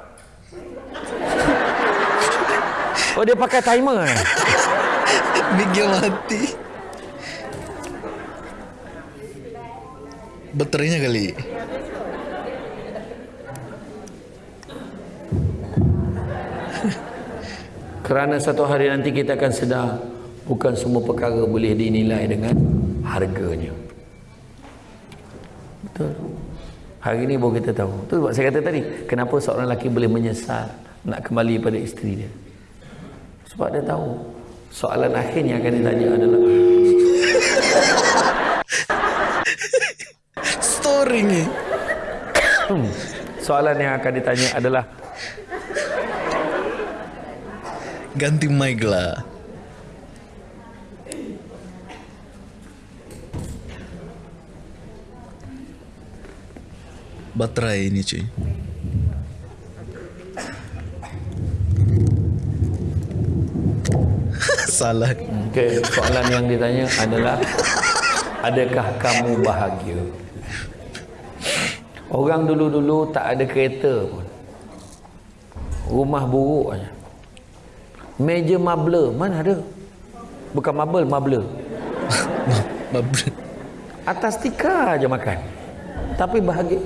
Oh dia pakai timer eh? Miguel mati. Baterainya kali. Kerana satu hari nanti kita akan sedar bukan semua perkara boleh dinilai dengan harganya. Betul. Hari ini baru kita tahu. Tu sebab saya kata tadi, kenapa seorang lelaki boleh menyesal nak kembali pada isteri dia. Sebab dia tahu soalan akhir yang akan ditanya adalah Story ni. hmm, soalan yang akan ditanya adalah Ganti mic lah. Baterai ini cuy. Salah. Okay, soalan yang ditanya adalah adakah kamu bahagia? Orang dulu-dulu tak ada kereta pun. Rumah buruk aja. Meja marble mana ada? Bukan marble, marble. Mabel. Atas tikar aja makan. Tapi bahagia.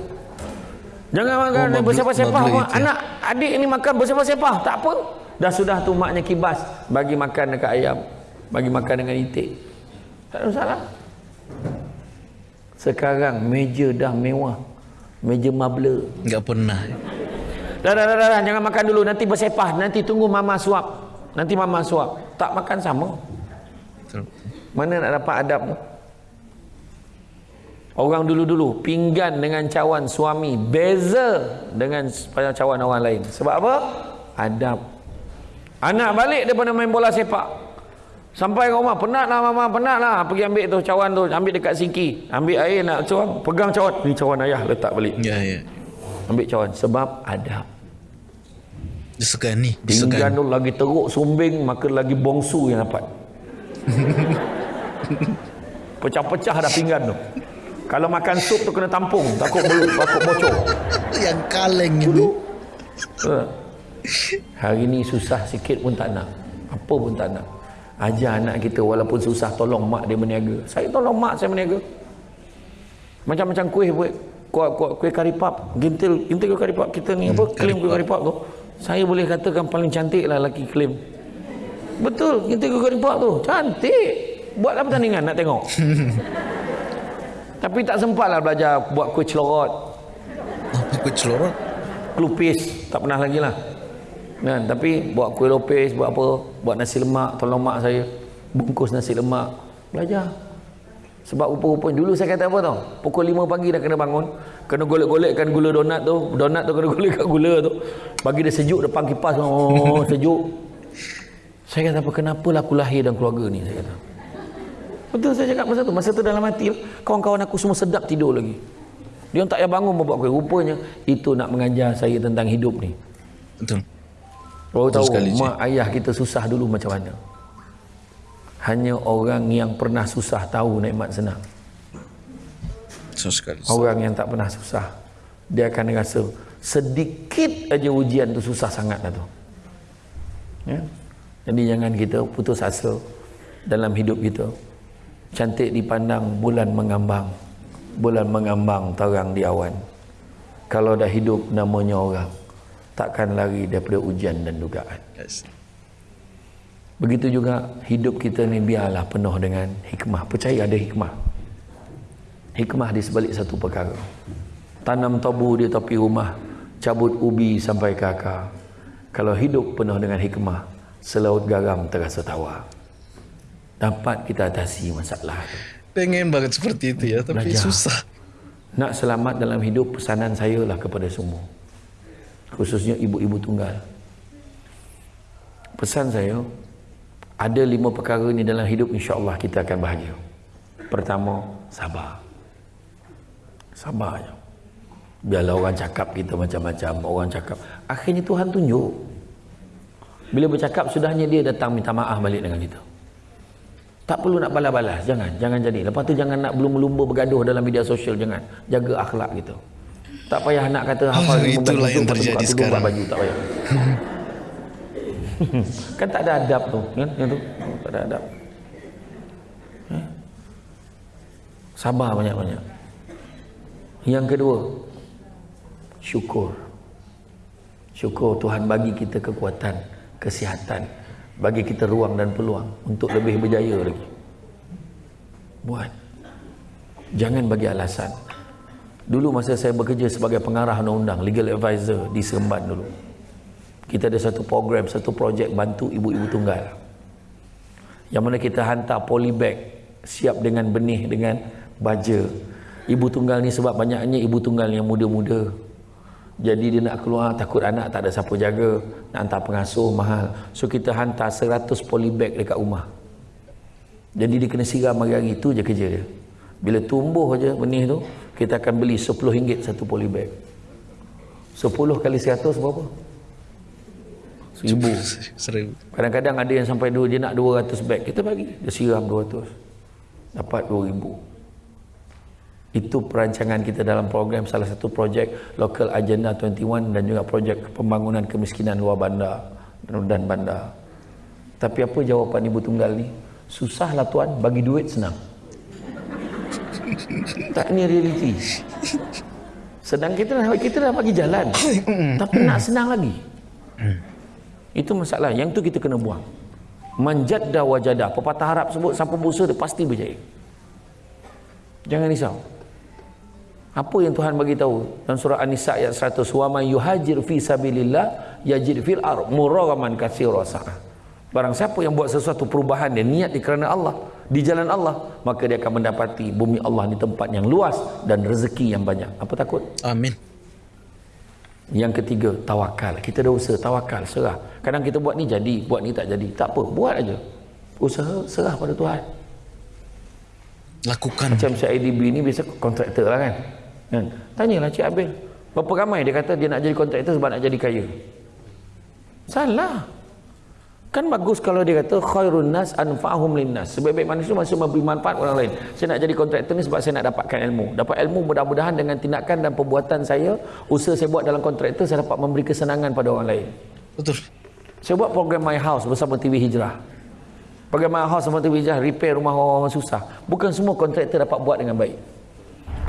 Jangan makan Oh, marble- bersepah-sepah. Anak, adik ni makan bersepah-sepah. Tak apa. Dah sudah tu maknya kibas. Bagi makan dekat ayam. Bagi makan dengan itik. Tak ada masalah. Sekarang meja dah mewah. Meja marble. Enggak pernah. Dah, dah, dah, dah, dah. Jangan makan dulu. Nanti bersepah. Nanti tunggu mama suap. Nanti mama suap. Tak makan sama. Betul. Mana nak dapat adab tu? Orang dulu-dulu pinggan dengan cawan suami beza dengan cawan orang lain. Sebab apa? Adab. Anak balik daripada main bola sepak. Sampai ke rumah, penat lah mama, penat lah. Pergi ambil tu cawan tu, ambil dekat sinki. Ambil air nak cawan, pegang cawan. Ni cawan ayah, letak balik. Ya, ya. Ambil cawan. Sebab adab. Disegani. Pinggan Disegani. tu lagi teruk sumbing, maka lagi bongsu yang dapat. Pecah-pecah dah pinggan tu. Kalau makan sup tu kena tampung, takut ber, takut bocor. Yang kaleng itu. Ha. Hari ni susah sikit pun tak nak. Apa pun tak nak. Ajar anak kita walaupun susah tolong mak dia meniaga. Saya tolong mak saya meniaga. Macam-macam kuih buat kuih, kuih, kuih karipap, gintil, gintil kuih karipap kita ni apa? Klaim kuih karipap tu. Saya boleh katakan paling cantik lah lelaki klaim. Betul, gintil kuih karipap tu. Cantik. Buatlah pertandingan nak tengok. Tapi tak sempat lah belajar buat kuih celorot, Apa kau celorot? kelupis tak pernah lagi lah. Kan? Tapi buat kuih lopis buat apa? Buat nasi lemak tolong mak saya. Bungkus nasi lemak. Belajar. Sebab rupa-rupanya dulu saya kata apa tau? Pukul 5 pagi dah kena bangun. Kena golek-golekkan gula donat tu. Donat tu kena golek kat gula tu. Bagi dia sejuk depan kipas oh sejuk. Saya kata apa kenapa lah aku lahir dalam keluarga ni saya kata betul saya cakap masa tu masa tu dalam hati kawan-kawan aku semua sedap tidur lagi dia tak payah bangun membuat kuih rupanya itu nak mengajar saya tentang hidup ni Betul. Baru Betul tahu sekali, Cik. mak ayah kita susah dulu macam mana. Hanya orang yang pernah susah tahu nikmat senang. So sekali. Orang yang tak pernah susah dia akan rasa sedikit aja ujian tu susah sangat lah tu. Ya? Jadi jangan kita putus asa dalam hidup kita. Cantik dipandang bulan mengambang. Bulan mengambang terang di awan. Kalau dah hidup namanya orang. Takkan lari daripada ujian dan dugaan. Yes. Begitu juga hidup kita ni biarlah penuh dengan hikmah. Percaya ada hikmah. Hikmah di sebalik satu perkara. Tanam tabu di tepi rumah, cabut ubi sampai ke akar. Kalau hidup penuh dengan hikmah, selaut garam terasa tawar. Dapat kita atasi masalah tu. Pengen banget seperti itu ya, tapi Belajar. susah. Nak selamat dalam hidup, pesanan saya lah kepada semua. Khususnya ibu-ibu tunggal. Pesan saya, ada lima perkara ni dalam hidup insya-Allah kita akan bahagia. Pertama, sabar. Sabar je. Biarlah orang cakap kita macam-macam, orang cakap. Akhirnya Tuhan tunjuk. Bila bercakap, sudahnya dia datang minta maaf balik dengan kita. Tak perlu nak balas-balas, jangan, jangan jadi. Lepas tu jangan nak belum-lumba bergaduh dalam media sosial, jangan. Jaga akhlak kita. Tak payah nak kata hafal itulah juzuk, yang terjadi sekarang. baju, tak payah. kan tak ada adab tu, kan? Yang tu, tak ada adab. Eh? Sabar banyak-banyak. Yang kedua, syukur. Syukur Tuhan bagi kita kekuatan, kesihatan, bagi kita ruang dan peluang untuk lebih berjaya lagi. Buat. Jangan bagi alasan. Dulu masa saya bekerja sebagai pengarah undang-undang, legal advisor di Seremban dulu. Kita ada satu program, satu projek bantu ibu-ibu tunggal. Yang mana kita hantar polybag siap dengan benih dengan baja. Ibu tunggal ni sebab banyaknya ibu tunggal yang muda-muda. Jadi dia nak keluar takut anak tak ada siapa jaga, nak hantar pengasuh mahal. So kita hantar 100 polybag dekat rumah. Jadi dia kena siram hari-hari itu je kerja dia. Bila tumbuh aja benih tu, kita akan beli RM10 satu polybag. 10 kali 100 berapa? Seribu. Seribu. Kadang-kadang ada yang sampai dua, dia nak 200 beg. Kita bagi. Dia siram 200. Dapat 2000. Itu perancangan kita dalam program salah satu projek Local Agenda 21 dan juga projek pembangunan kemiskinan luar bandar dan bandar. Tapi apa jawapan ibu tunggal ni? Susahlah tuan, bagi duit senang. tak ni realiti. Sedang kita dah kita dah bagi jalan. tapi nak senang lagi. Itu masalah. Yang tu kita kena buang. Manjadda wajadah. Pepatah Arab sebut siapa berusaha dia pasti berjaya. Jangan risau. Apa yang Tuhan bagi tahu dalam surah An-Nisa ayat 100 wa man yuhajir fi sabilillah yajid fil ard muragaman katsira sa'ah. Barang siapa yang buat sesuatu perubahan dia niat di kerana Allah di jalan Allah maka dia akan mendapati bumi Allah di tempat yang luas dan rezeki yang banyak. Apa takut? Amin. Yang ketiga, tawakal. Kita dah usaha, tawakal, serah. Kadang kita buat ni jadi, buat ni tak jadi. Tak apa, buat aja. Usaha, serah pada Tuhan. Lakukan. Macam Cik IDB ni biasa kontraktor lah kan. Kan? Tanyalah Cik Abil. Berapa ramai dia kata dia nak jadi kontraktor sebab nak jadi kaya. Salah. Kan bagus kalau dia kata khairun nas anfa'hum linnas. Sebaik-baik manusia masih memberi manfaat orang lain. Saya nak jadi kontraktor ni sebab saya nak dapatkan ilmu. Dapat ilmu mudah-mudahan dengan tindakan dan perbuatan saya, usaha saya buat dalam kontraktor saya dapat memberi kesenangan pada orang lain. Betul. Saya buat program My House bersama TV Hijrah. Program My House bersama TV Hijrah repair rumah orang-orang susah. Bukan semua kontraktor dapat buat dengan baik.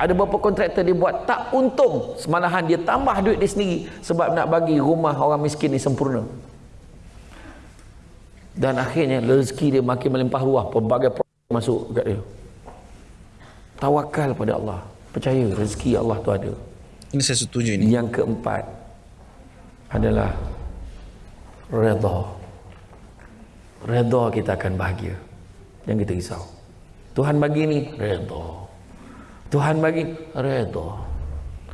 Ada beberapa kontraktor dia buat? Tak untung. Semalahan dia tambah duit dia sendiri sebab nak bagi rumah orang miskin ni sempurna. Dan akhirnya rezeki dia makin melimpah ruah. Pelbagai problem masuk kat dia. Tawakal pada Allah. Percaya rezeki Allah tu ada. Ini saya setuju ini. yang keempat adalah redha. Redha kita akan bahagia. Jangan kita risau. Tuhan bagi ni redha Tuhan bagi redha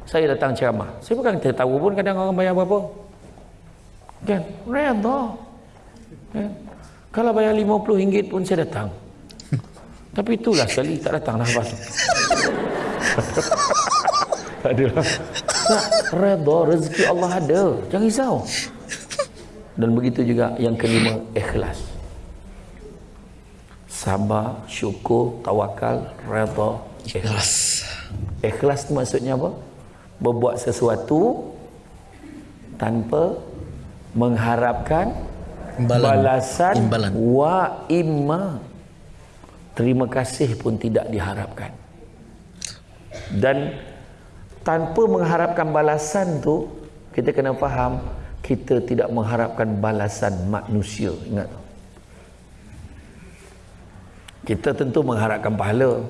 saya datang ceramah saya bukan kita tahu pun kadang orang bayar berapa kan redha kan kalau bayar RM50 pun saya datang. Tapi itulah sekali tak datang lah lepas tak ada. Tak, redha rezeki Allah ada. Jangan risau. Dan begitu juga yang kelima, ikhlas. Sabar, syukur, tawakal, redha, ikhlas. Ikhlas tu maksudnya apa? Berbuat sesuatu tanpa mengharapkan Imbalan. balasan Imbalan. wa imma terima kasih pun tidak diharapkan dan tanpa mengharapkan balasan tu kita kena faham kita tidak mengharapkan balasan manusia ingat tu kita tentu mengharapkan pahala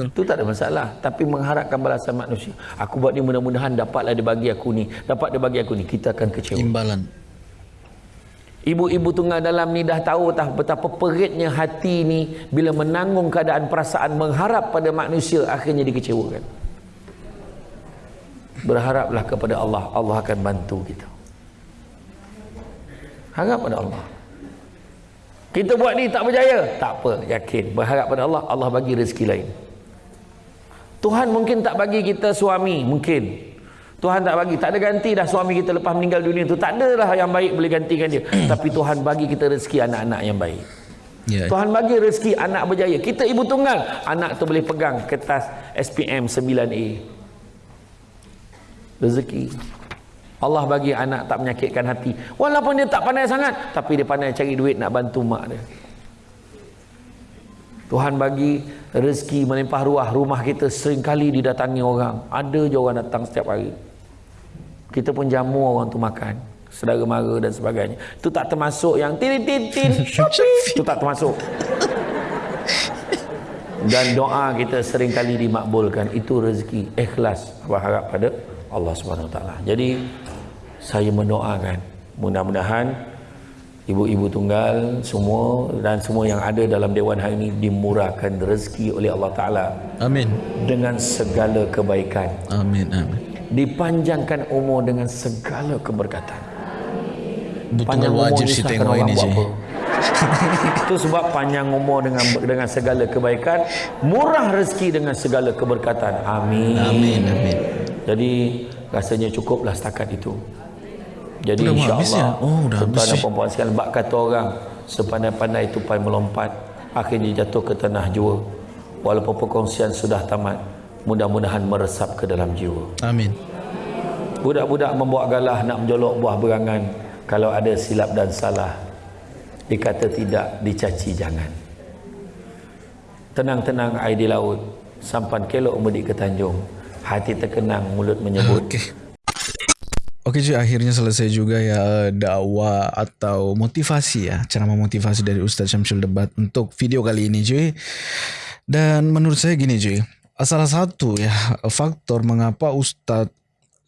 Betul. itu tak ada masalah tapi mengharapkan balasan manusia aku buat ni mudah-mudahan dapatlah dia bagi aku ni dapat dia bagi aku ni kita akan kecewa Imbalan. Ibu-ibu tunggal dalam ni dah tahu tah betapa peritnya hati ni bila menanggung keadaan perasaan mengharap pada manusia akhirnya dikecewakan. Berharaplah kepada Allah, Allah akan bantu kita. Harap pada Allah. Kita buat ni tak berjaya, tak apa, yakin. Berharap pada Allah, Allah bagi rezeki lain. Tuhan mungkin tak bagi kita suami, mungkin. Tuhan tak bagi, tak ada ganti dah suami kita lepas meninggal dunia tu. Tak ada lah yang baik boleh gantikan dia. Tapi Tuhan bagi kita rezeki anak-anak yang baik. Ya. Tuhan bagi rezeki anak berjaya. Kita ibu tunggal, anak tu boleh pegang kertas SPM 9A. Rezeki. Allah bagi anak tak menyakitkan hati. Walaupun dia tak pandai sangat, tapi dia pandai cari duit nak bantu mak dia. Tuhan bagi rezeki melimpah ruah. Rumah kita sering kali didatangi orang. Ada je orang datang setiap hari. Kita pun jamu orang tu makan. Saudara mara dan sebagainya. Itu tak termasuk yang tin tin tin. Itu tak termasuk. Dan doa kita sering kali dimakbulkan. Itu rezeki ikhlas berharap pada Allah Subhanahu Wa Taala. Jadi saya mendoakan mudah-mudahan ibu-ibu tunggal semua dan semua yang ada dalam dewan hari ini dimurahkan rezeki oleh Allah Taala Amin. dengan segala kebaikan Amin. Amin. dipanjangkan umur dengan segala keberkatan Betul wajib ni sih sah tengok ini apa. itu sebab panjang umur dengan dengan segala kebaikan murah rezeki dengan segala keberkatan amin Amin. Amin. jadi rasanya cukuplah setakat itu jadi Udah insyaAllah ya? Oh, udah habis tuan dan sih. perempuan sekalian bak kata orang sepandai-pandai tupai melompat akhirnya jatuh ke tanah jua walaupun perkongsian sudah tamat mudah-mudahan meresap ke dalam jiwa Amin. budak-budak membuat galah nak menjolok buah berangan kalau ada silap dan salah dikata tidak dicaci jangan tenang-tenang air di laut sampan kelok medik ke tanjung hati terkenang mulut menyebut Oke. Oke cuy, akhirnya selesai juga ya eh, dakwah atau motivasi ya, ceramah motivasi dari Ustadz Syamsul Debat untuk video kali ini cuy. Dan menurut saya gini cuy, salah satu ya faktor mengapa Ustadz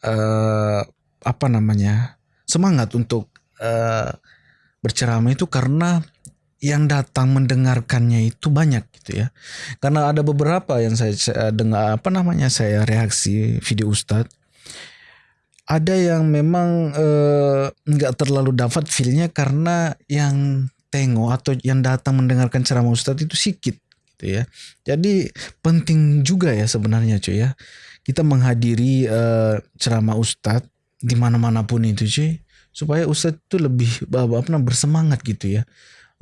eh, apa namanya semangat untuk eh, berceramah itu karena yang datang mendengarkannya itu banyak gitu ya. Karena ada beberapa yang saya dengar apa namanya saya reaksi video Ustadz ada yang memang eh, nggak terlalu dapat feelnya karena yang tengok atau yang datang mendengarkan ceramah Ustadz itu sedikit gitu ya. Jadi penting juga ya sebenarnya cuy ya. Kita menghadiri eh, ceramah Ustadz di mana-mana pun itu cuy supaya Ustadz itu lebih apa namanya bersemangat gitu ya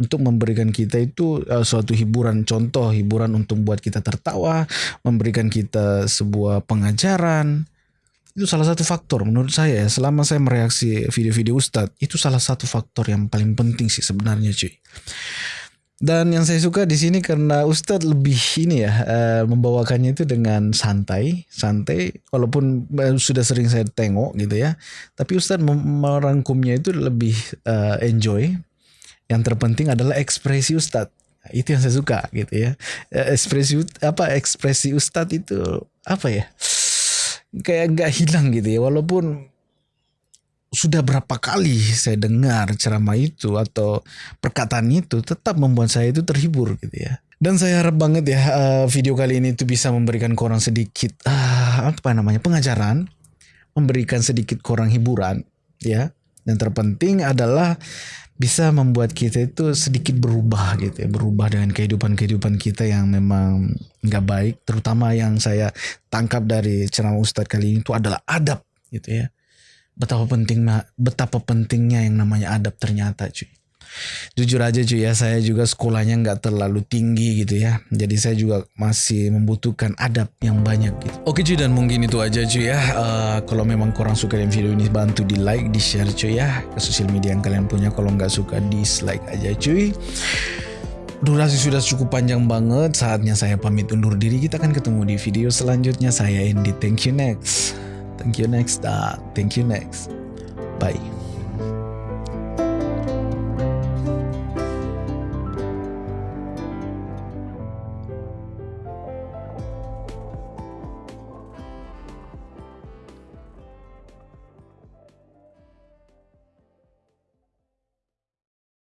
untuk memberikan kita itu uh, suatu hiburan contoh hiburan untuk buat kita tertawa memberikan kita sebuah pengajaran itu salah satu faktor menurut saya ya selama saya mereaksi video-video Ustadz itu salah satu faktor yang paling penting sih sebenarnya cuy dan yang saya suka di sini karena Ustadz lebih ini ya eh, membawakannya itu dengan santai, santai. Walaupun eh, sudah sering saya tengok gitu ya, tapi Ustadz merangkumnya itu lebih eh, enjoy. Yang terpenting adalah ekspresi Ustadz. Itu yang saya suka gitu ya. Ekspresi apa ekspresi Ustadz itu apa ya? Kayak nggak hilang gitu ya. Walaupun sudah berapa kali saya dengar ceramah itu atau perkataan itu tetap membuat saya itu terhibur gitu ya. Dan saya harap banget ya eh, video kali ini itu bisa memberikan korang sedikit ah, apa namanya pengajaran, memberikan sedikit korang hiburan ya. Dan terpenting adalah bisa membuat kita itu sedikit berubah gitu ya, berubah dengan kehidupan-kehidupan kita yang memang nggak baik, terutama yang saya tangkap dari ceramah Ustadz kali ini itu adalah adab gitu ya. Betapa pentingnya betapa pentingnya yang namanya adab ternyata cuy jujur aja cuy ya saya juga sekolahnya nggak terlalu tinggi gitu ya jadi saya juga masih membutuhkan adab yang banyak gitu oke cuy dan mungkin itu aja cuy ya Eh, kalau memang kurang suka dengan video ini bantu di like di share cuy ya ke sosial media yang kalian punya kalau nggak suka dislike aja cuy Durasi sudah cukup panjang banget, saatnya saya pamit undur diri. Kita akan ketemu di video selanjutnya. Saya Andy, thank you next. Thank you next. Ah, thank you next. Bye.